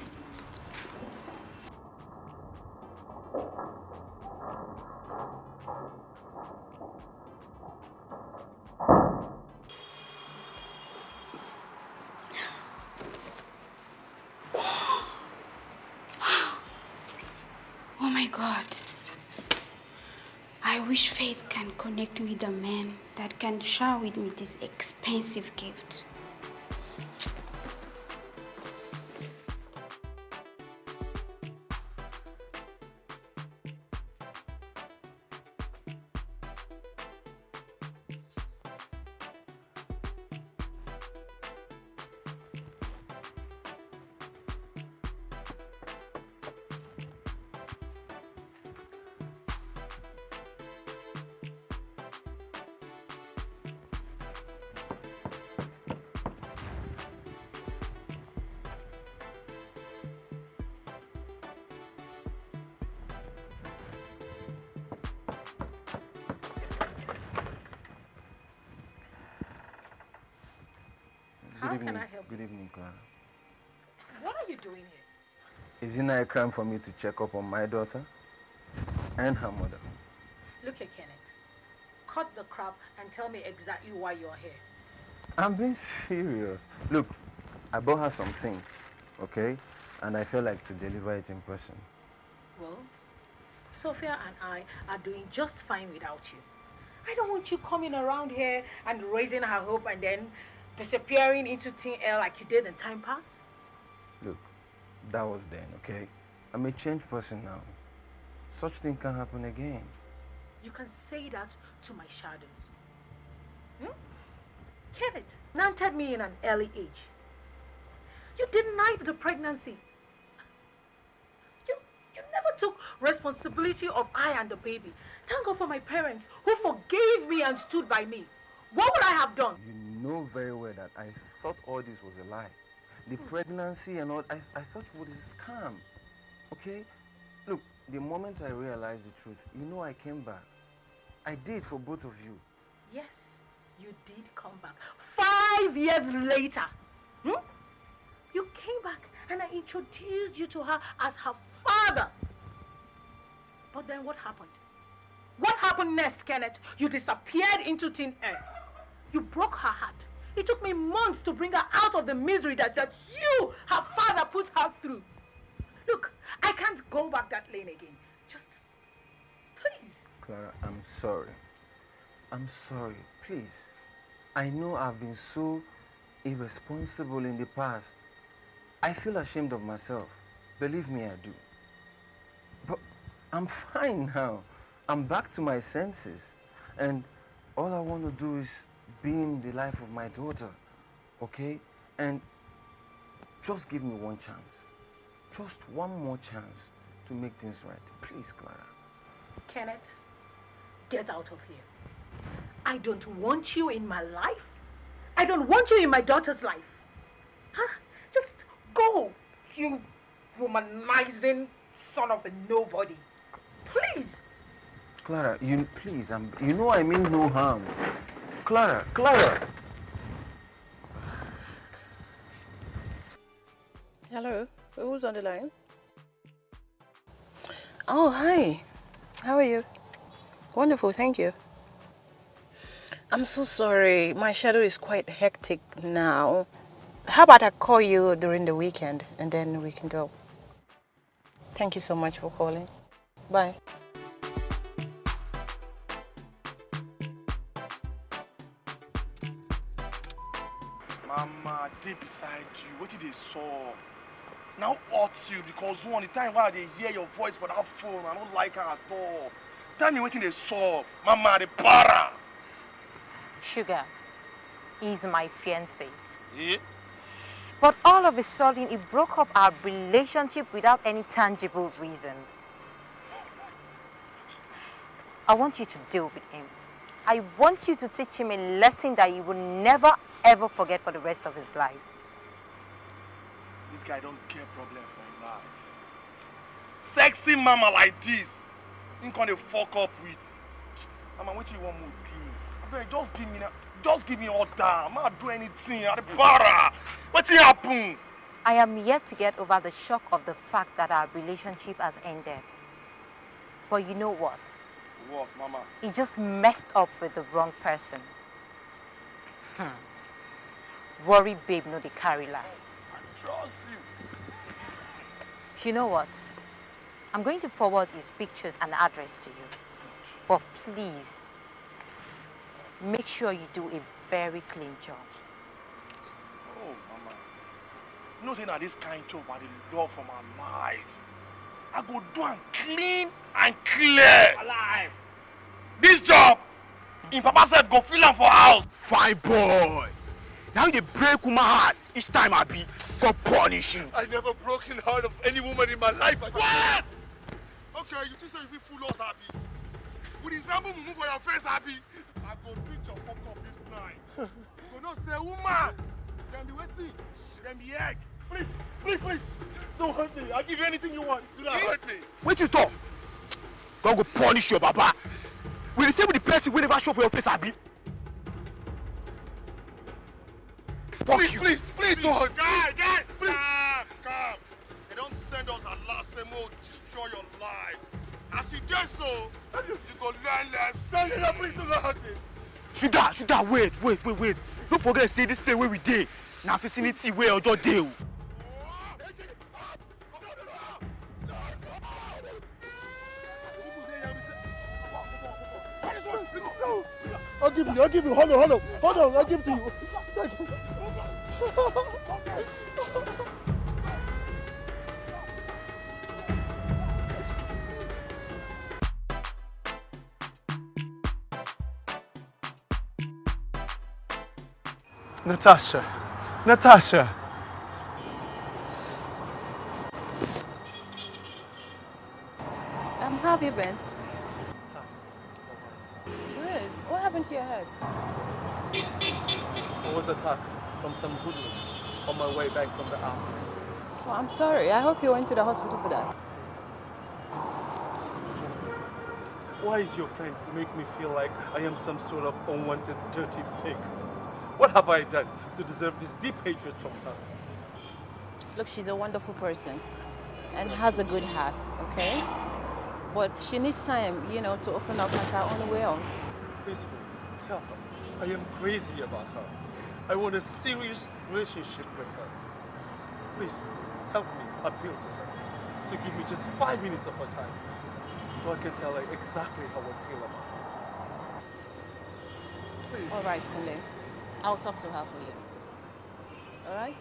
Can share with me this expensive gift. Here? Is it not a crime for me to check up on my daughter and her mother? Look here, Kenneth. Cut the crap and tell me exactly why you're here. I'm being serious. Look, I bought her some things, okay? And I felt like to deliver it in person. Well, Sophia and I are doing just fine without you. I don't want you coming around here and raising her hope and then disappearing into thin air like you did in time past. Look, that was then, okay? I'm a changed person now. Such thing can happen again. You can say that to my shadow. Hmm? Kenneth nanted me in an early age. You denied the pregnancy. You, you never took responsibility of I and the baby. Thank God for my parents who forgave me and stood by me. What would I have done? You know very well that I thought all this was a lie. The pregnancy and all, I, I thought it was a scam. Okay? Look, the moment I realized the truth, you know I came back. I did for both of you. Yes, you did come back. Five years later, hmm? you came back and I introduced you to her as her father. But then what happened? What happened next, Kenneth? You disappeared into thin air. You broke her heart. It took me months to bring her out of the misery that, that you, her father, put her through. Look, I can't go back that lane again. Just, please. Clara, I'm sorry. I'm sorry. Please. I know I've been so irresponsible in the past. I feel ashamed of myself. Believe me, I do. But I'm fine now. I'm back to my senses. And all I want to do is be in the life of my daughter. Okay? And just give me one chance. Just one more chance to make things right. Please, Clara. Kenneth, get out of here. I don't want you in my life. I don't want you in my daughter's life. Huh? Just go, you womanizing son of a nobody. Please. Clara, you please, I'm, you know I mean no harm. Clara, Clara. Hello, who's on the line? Oh, hi. How are you? Wonderful, thank you. I'm so sorry. My schedule is quite hectic now. How about I call you during the weekend and then we can go? Thank you so much for calling. Bye. Mama, dey beside you. What did they saw? Now hurt you because one the time while they hear your voice for that phone, I don't like her at all. Tell me what they saw. Mama, the para. Sugar is my fiancé. Eh? But all of a sudden, he broke up our relationship without any tangible reason. I want you to deal with him. I want you to teach him a lesson that he will never ever forget for the rest of his life. This guy don't care problem for him life. Sexy mama like this, him gonna fuck up with. Mama, what you want me to do? I beg, just give me, just give me all down. I'm not do anything. I'm para. What happen? I am yet to get over the shock of the fact that our relationship has ended. But you know what? What, mama? He just messed up with the wrong person. Hmm. Worry babe no dey carry last. Trust you. You know what? I'm going to forward his pictures and address to you. But please, make sure you do a very clean job. Oh, mama. You know, this kind job I love for my life. I go do am clean and clear. Alive. This job, in papa sef go feel am for house. Fine boy. Now you dey break woman heart each time I be God punish you. I never broken heart of any woman in my life. I what? Okay, you think say you fit fool us, Abi? The example mumu for your face, Abi, I go treat your fuck up this night. you go know say woman, dem be wetin? Dem be egg. Please, please, please, don't hurt me. I'll give you anything you want. Do not hurt me. Wait you talk. God go punish your baba. We with the person wey never show for your face abi. Fuck please, you. please, please, don't hurt me. Guy, guy, please. Calm, calm. They don't send us a last say more destroy your life. As you do so, you go learn lesson. You know, please do not hurt me. Sugar, sugar, wait, wait, wait, wait. Don't forget say this place where we dey na vicinity wey ojo dey oh. o. I'll give you, I'll give you. Hold on, hold on, hold on. I'll give to you. Natasha, Natasha. Um, how have you been? Good. What happened to your head? I was attacked from some hoodlums on my way back from the office. Well, I'm sorry. I hope you went to the hospital for that. Why is your friend make me feel like I am some sort of unwanted dirty pig? What have I done to deserve this deep hatred from her? Look, she's a wonderful person and has a good heart, okay? But she needs time, you know, to open up on her own will. Please, tell her I am crazy about her. I want a serious relationship with her. Please, help me appeal to her to give me just five minutes of her time so I can tell her exactly how I feel about her. Please. All right, Kunle. I'll talk to her for you. All right?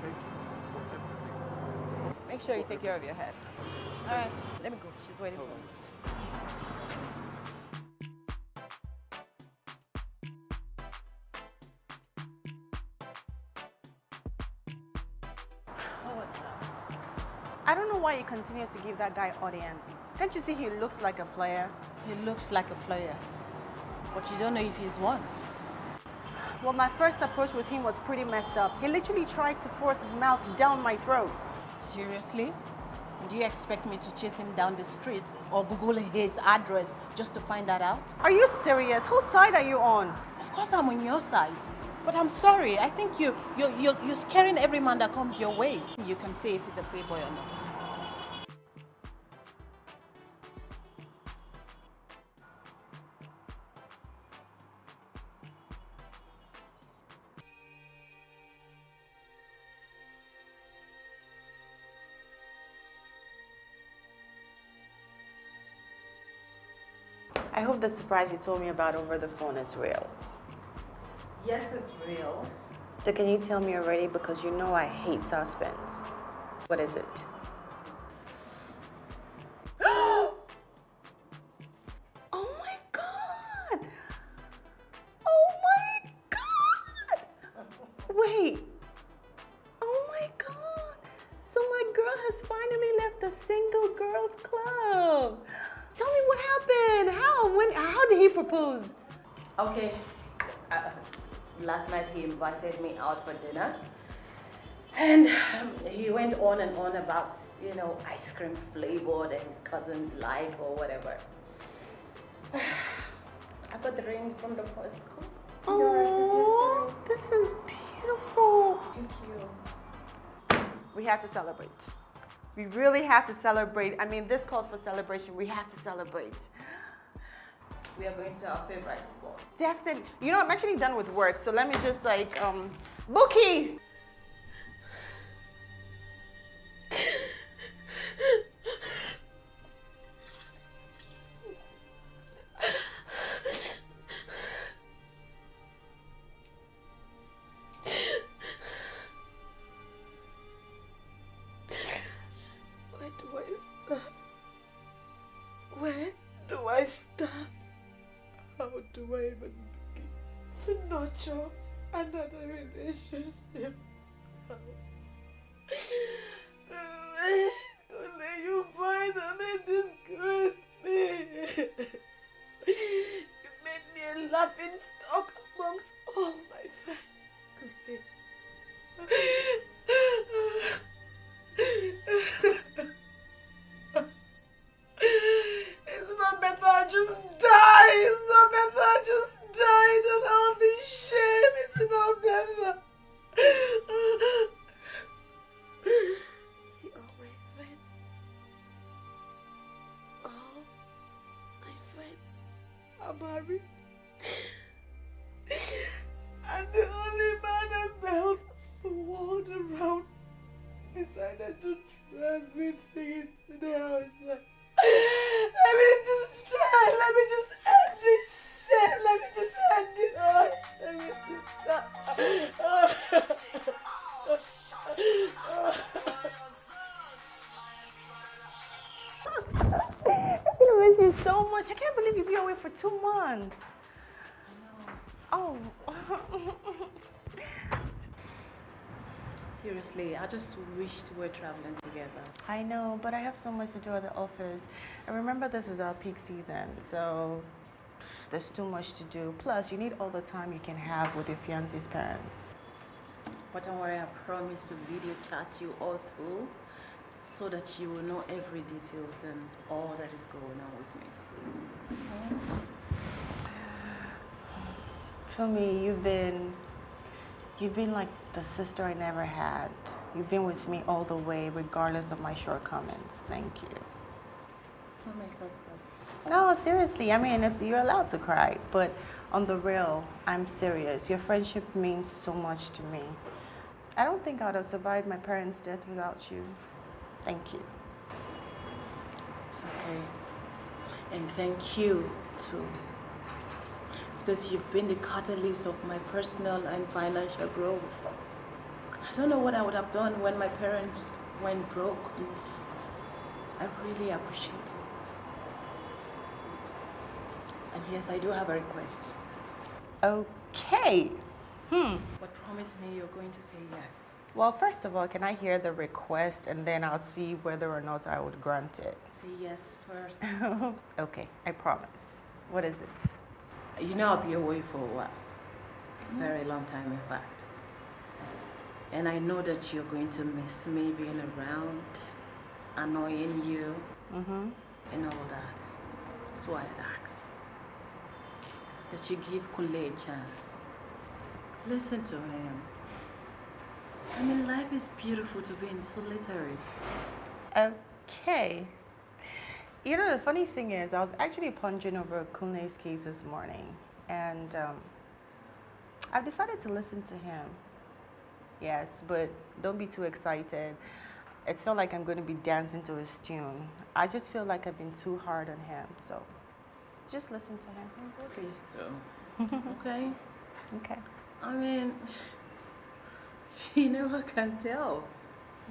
Thank you for everything. Make sure you take care of your head. All right, let me go. She's waiting for me. Why you continue to give that guy audience. Can't you see he looks like a player? He looks like a player, but you don't know if he's one. Well, my first approach with him was pretty messed up. He literally tried to force his mouth down my throat. Seriously? Do you expect me to chase him down the street or Google his address just to find that out? Are you serious? Whose side are you on? Of course I'm on your side. But I'm sorry. I think you, you, you're, you're scaring every man that comes your way. You can say if he's a playboy or not. The surprise you told me about over the phone is real. Yes, it's real. So can you tell me already? Because you know I hate suspense. What is it? Cream flavor that his cousin like or whatever. I got the ring from the first cook. Oh, this is beautiful. Thank you. We have to celebrate. We really have to celebrate. I mean, this calls for celebration. We have to celebrate. We are going to our favorite spot. Definitely. You know, I'm actually done with work, so let me just like, um, Bookie! I just wished we were traveling together. I know, but I have so much to do at the office. And remember, this is our peak season, so there's too much to do. Plus, you need all the time you can have with your fiance's parents. But don't worry, I promise to video chat you all through so that you will know every details and all that is going on with me. For me, you've been you've been like the sister I never had. You've been with me all the way, regardless of my shortcomings. Thank you. Don't make her cry. No, seriously. I mean, it's, you're allowed to cry, but on the real, I'm serious. Your friendship means so much to me. I don't think I'd have survived my parents' death without you. Thank you. It's okay. And thank you too. Because you've been the catalyst of my personal and financial growth. I don't know what I would have done when my parents went broke. I really appreciate it. And yes, I do have a request. Okay. Hmm. But promise me you're going to say yes. Well, first of all, can I hear the request and then I'll see whether or not I would grant it? Say yes first. okay, I promise. What is it? You know I'll be away for a while. A very long time, in fact. And I know that you're going to miss me being around, annoying you, Mm-hmm. and all that. That's why I ask that you give Kunle a chance. Listen to him. I mean, life is beautiful to be in solitary. Okay. You know, the funny thing is, I was actually pondering over Kunle's case this morning, and um, I've decided to listen to him. Yes, but don't be too excited. It's not like I'm going to be dancing to his tune. I just feel like I've been too hard on him, so just listen to him. Please do. okay? Okay. I mean, you never can tell.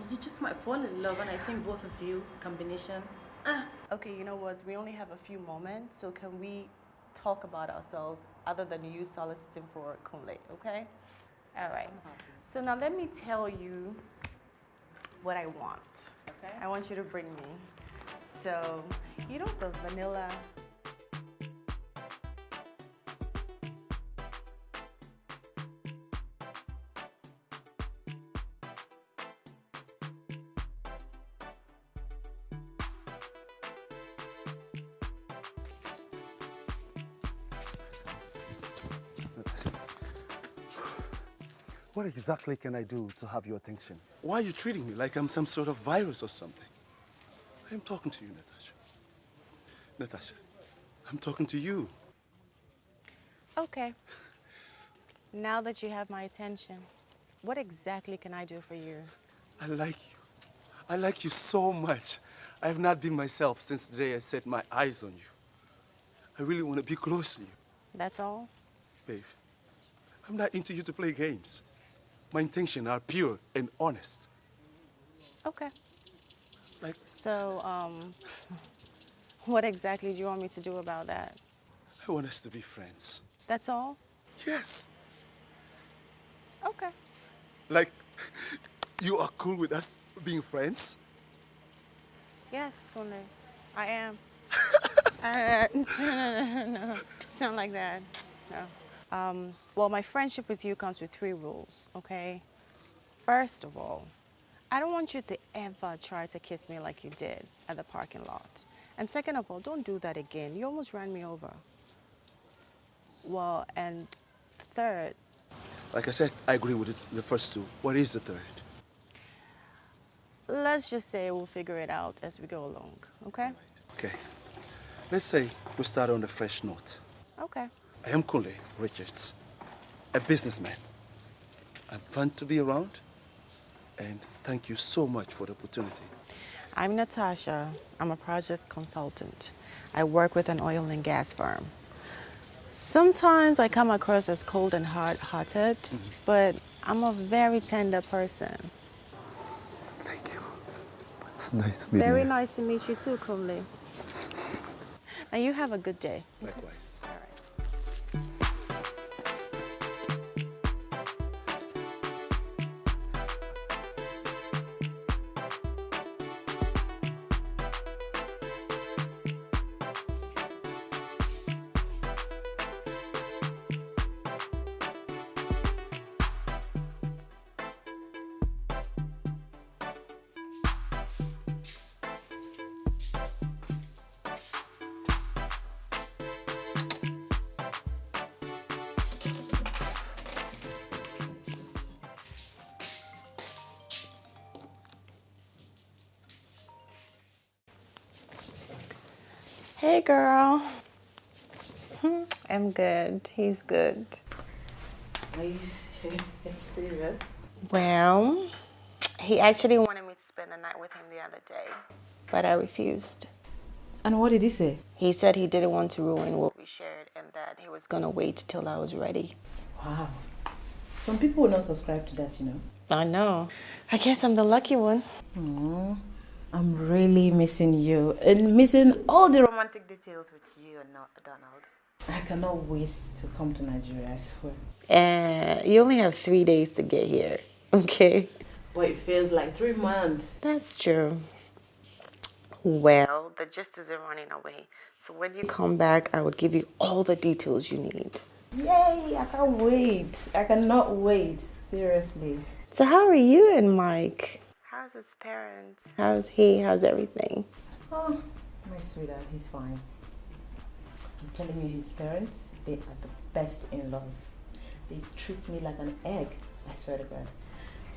You just might fall in love, and I think both of you, combination. Ah, Okay, you know what? We only have a few moments, so can we talk about ourselves other than you soliciting for Kunle, okay? All right. Uh-huh. So now let me tell you what I want. Okay. I want you to bring me. So, you know the vanilla What exactly can I do to have your attention? Why are you treating me like I'm some sort of virus or something? I'm talking to you, Natasha. Natasha, I'm talking to you. Okay. Now that you have my attention, what exactly can I do for you? I like you. I like you so much. I have not been myself since the day I set my eyes on you. I really want to be close to you, That's all? babe. I'm not into you to play games. My intentions are pure and honest. Okay. Like, So, um, what exactly do you want me to do about that? I want us to be friends. That's all? Yes. Okay. Like, you are cool with us being friends? Yes, Kunle. I am. uh, no, no, no, no. Not like that. No. Um, well, my friendship with you comes with three rules, okay? First of all, I don't want you to ever try to kiss me like you did at the parking lot. And second of all, don't do that again. You almost ran me over. Well, and third, Like I said, I agree with the first two. What is the third? let's just say we'll figure it out as we go along, okay? Okay. Let's say we start on a fresh note. Okay. I am Kunle Richards, a businessman. I'm fun to be around, and thank you so much for the opportunity. I'm Natasha. I'm a project consultant. I work with an oil and gas firm. Sometimes I come across as cold and hard-hearted, mm-hmm. but I'm a very tender person. Thank you. It's nice meeting Very you. Very nice to meet you too, Kunle. Now you have a good day. Likewise. I'm good. He's good. Are you serious? Well, he actually wanted me to spend the night with him the other day, but I refused. And what did he say? He said he didn't want to ruin what we shared and that he was gonna wait till I was ready. Wow. Some people will not subscribe to that, you know. I know. I guess I'm the lucky one. Aw, I'm really missing you and missing all the romantic details with you and not Donald. I cannot wait to come to Nigeria, I swear. Uh, you only have three days to get here, okay? But it feels like three months. That's true. Well, the gist isn't running away. So when you come back, I would give you all the details you need. Yay! I can't wait. I cannot wait. Seriously. So how are you and Mike? How's his parents? How's he? How's everything? Oh, my sweetheart, he's fine. I'm telling you, his parents, they are the best in-laws. They treat me like an egg. I swear to God.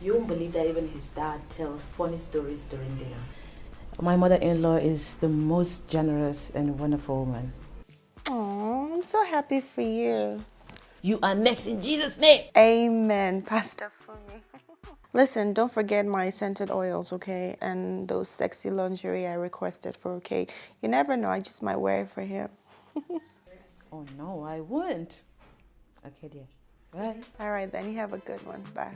You won't believe that even his dad tells funny stories during dinner. My mother-in-law is the most generous and wonderful woman. Oh, I'm so happy for you. You are next in Jesus' name. Amen. Pastor for me. Listen, don't forget my scented oils, okay? And those sexy lingerie I requested for, okay? You never know, I just might wear it for him. Oh no, I wouldn't. Okay, dear. Bye. All right, then you have a good one. Bye.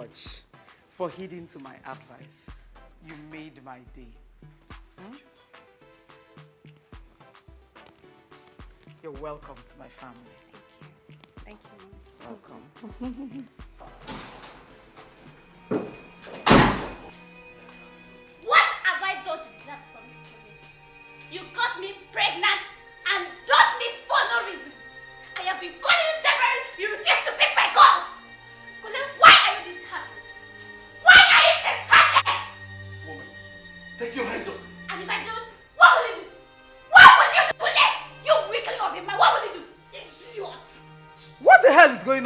much for heeding to my advice. You made my day. Hmm? You're welcome to my family. Thank you. Thank you. Welcome.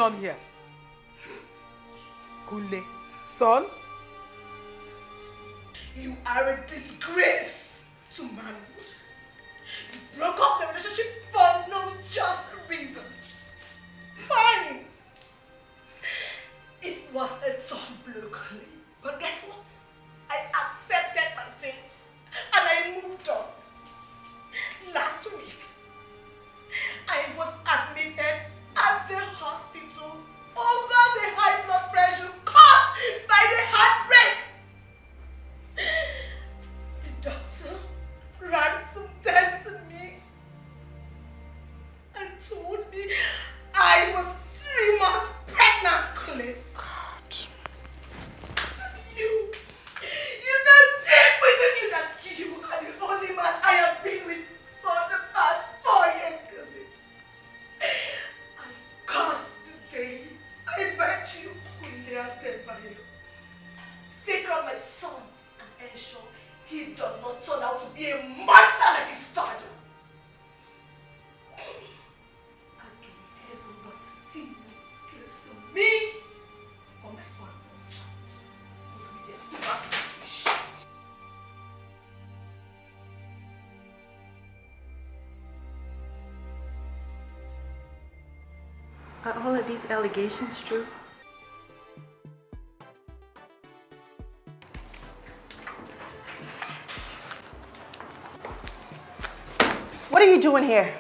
on here? These allegations true? What are you doing here?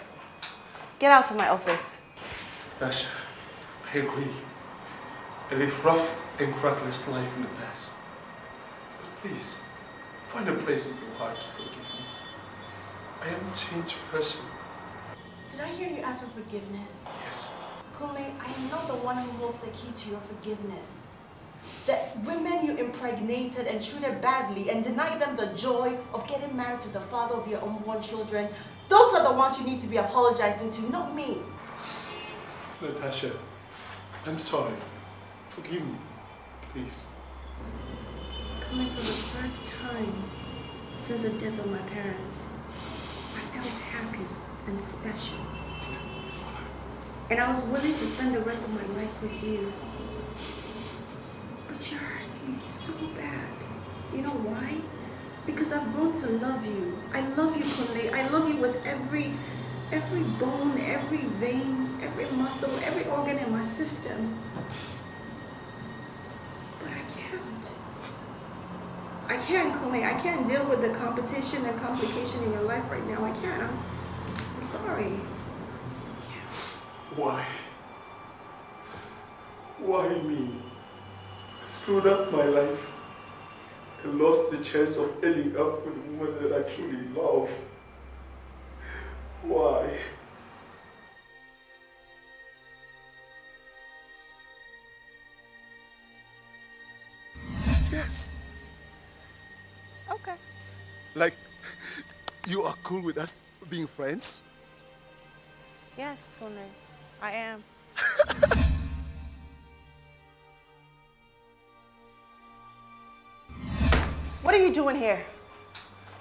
Get out of my office. Tasha, I agree. I live rough and crackless life in the past. But please, find a place in your heart to forgive me. I am a changed person. Did I hear you ask for forgiveness? Yes. Kunle, I am not the one who holds the key to your forgiveness. The women you impregnated and treated badly and denied them the joy of getting married to the father of your unborn children, those are the ones you need to be apologizing to, not me. Natasha, I'm sorry. Forgive me, please. Coming for the first time since the death of my parents, I felt happy and special. And I was willing to spend the rest of my life with you. But you hurt me so bad. You know why? Because I've grown to love you. I love you, Kunle. I love you with every every bone, every vein, every muscle, every organ in my system. But I can't. I can't, Kunle. I can't deal with the competition and complication in your life right now. I can't. I'm, I'm sorry. Why? Why me? I screwed up my life and lost the chance of ending up with a woman that I truly love. Why? Yes. Okay. Like, you are cool with us being friends? Yes, Kunle. I am. What are you doing here?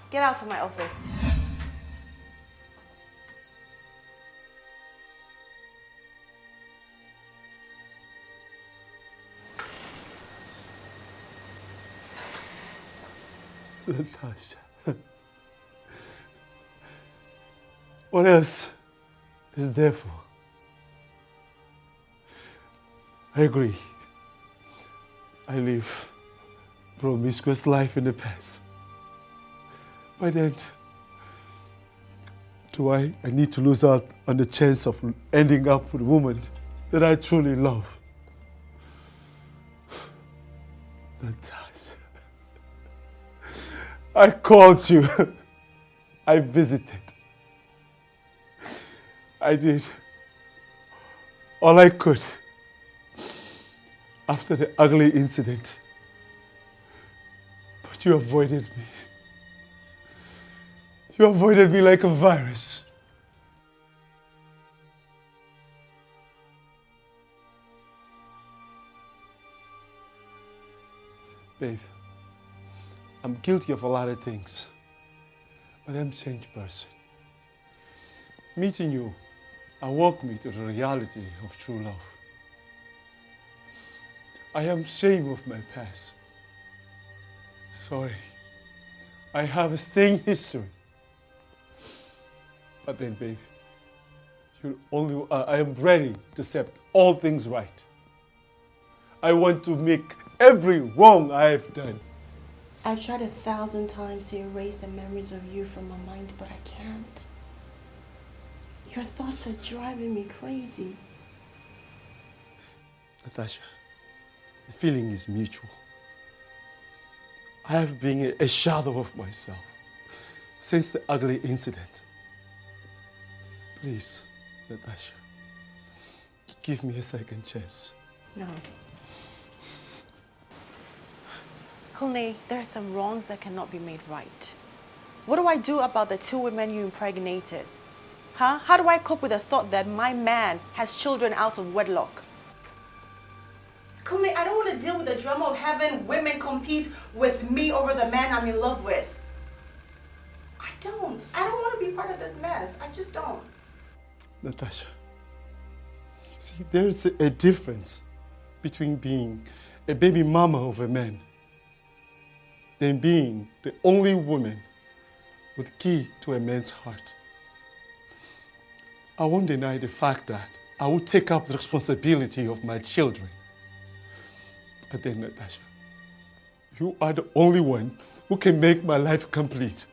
Get out of my office. Natasha. What else is there for? I agree. I live promiscuous life in the past. By then, do I, I need to lose out on the chance of ending up with a woman that I truly love? Natasha. I called you. I visited. I did all I could after the ugly incident. But you avoided me. You avoided me like a virus. Babe, I'm guilty of a lot of things, but I'm a changed person. Meeting you awoke me to the reality of true love. I am ashamed of my past. Sorry. I have a stain history. But then, baby, you only, uh, I am ready to set all things right. I want to make every wrong I have done. I've tried a thousand times to erase the memories of you from my mind, but I can't. Your thoughts are driving me crazy. Natasha, the feeling is mutual. I have been a, shadow of myself since the ugly incident. Please, Natasha, give me a second chance. No. Kunle, there are some wrongs that cannot be made right. What do I do about the two women you impregnated? Huh? How do I cope with the thought that my man has children out of wedlock? Kunle, I don't want to deal with the drama of having women compete with me over the man I'm in love with. I don't. I don't want to be part of this mess. I just don't. Natasha, see, there's a, a difference between being a baby mama of a man than being the only woman with key to a man's heart. I won't deny the fact that I will take up the responsibility of my children. But then, Natasha, you are the only one who can make my life complete.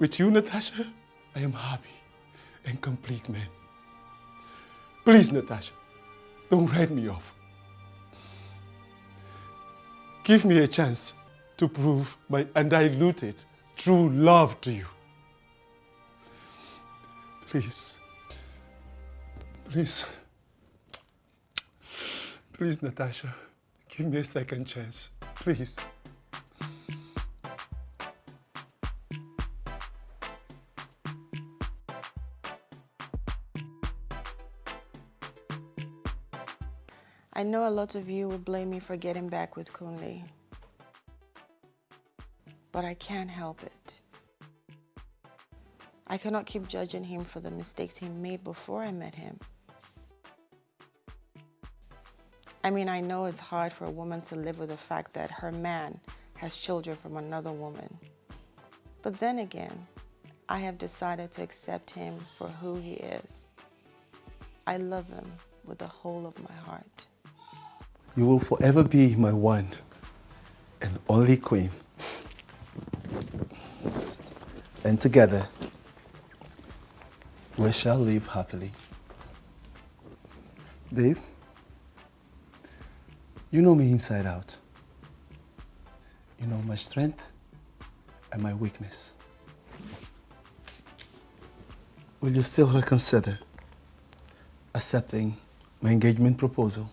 With you, Natasha, I am happy and complete man. Please, Natasha, don't write me off. Give me a chance to prove my undiluted true love to you. Please. Please. Please, Natasha, give me a second chance. Please. I know a lot of you will blame me for getting back with Kunle. But I can't help it. I cannot keep judging him for the mistakes he made before I met him. I mean, I know it's hard for a woman to live with the fact that her man has children from another woman. But then again, I have decided to accept him for who he is. I love him with the whole of my heart. You will forever be my one and only queen. And together, we shall live happily. Dave, you know me inside out. You know my strength and my weakness. Will you still reconsider accepting my engagement proposal?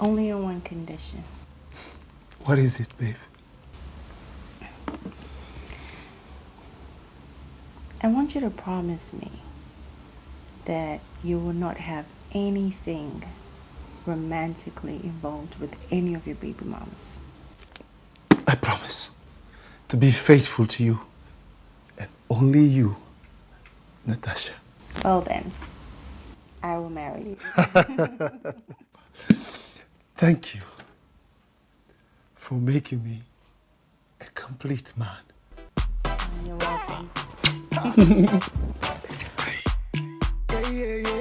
Only on one condition. What is it, babe? I want you to promise me that you will not have anything romantically involved with any of your baby mamas. I promise to be faithful to you and only you, Natasha. Well then, I will marry you. Thank you for making me a complete man. You're welcome. Yeah, yeah, yeah,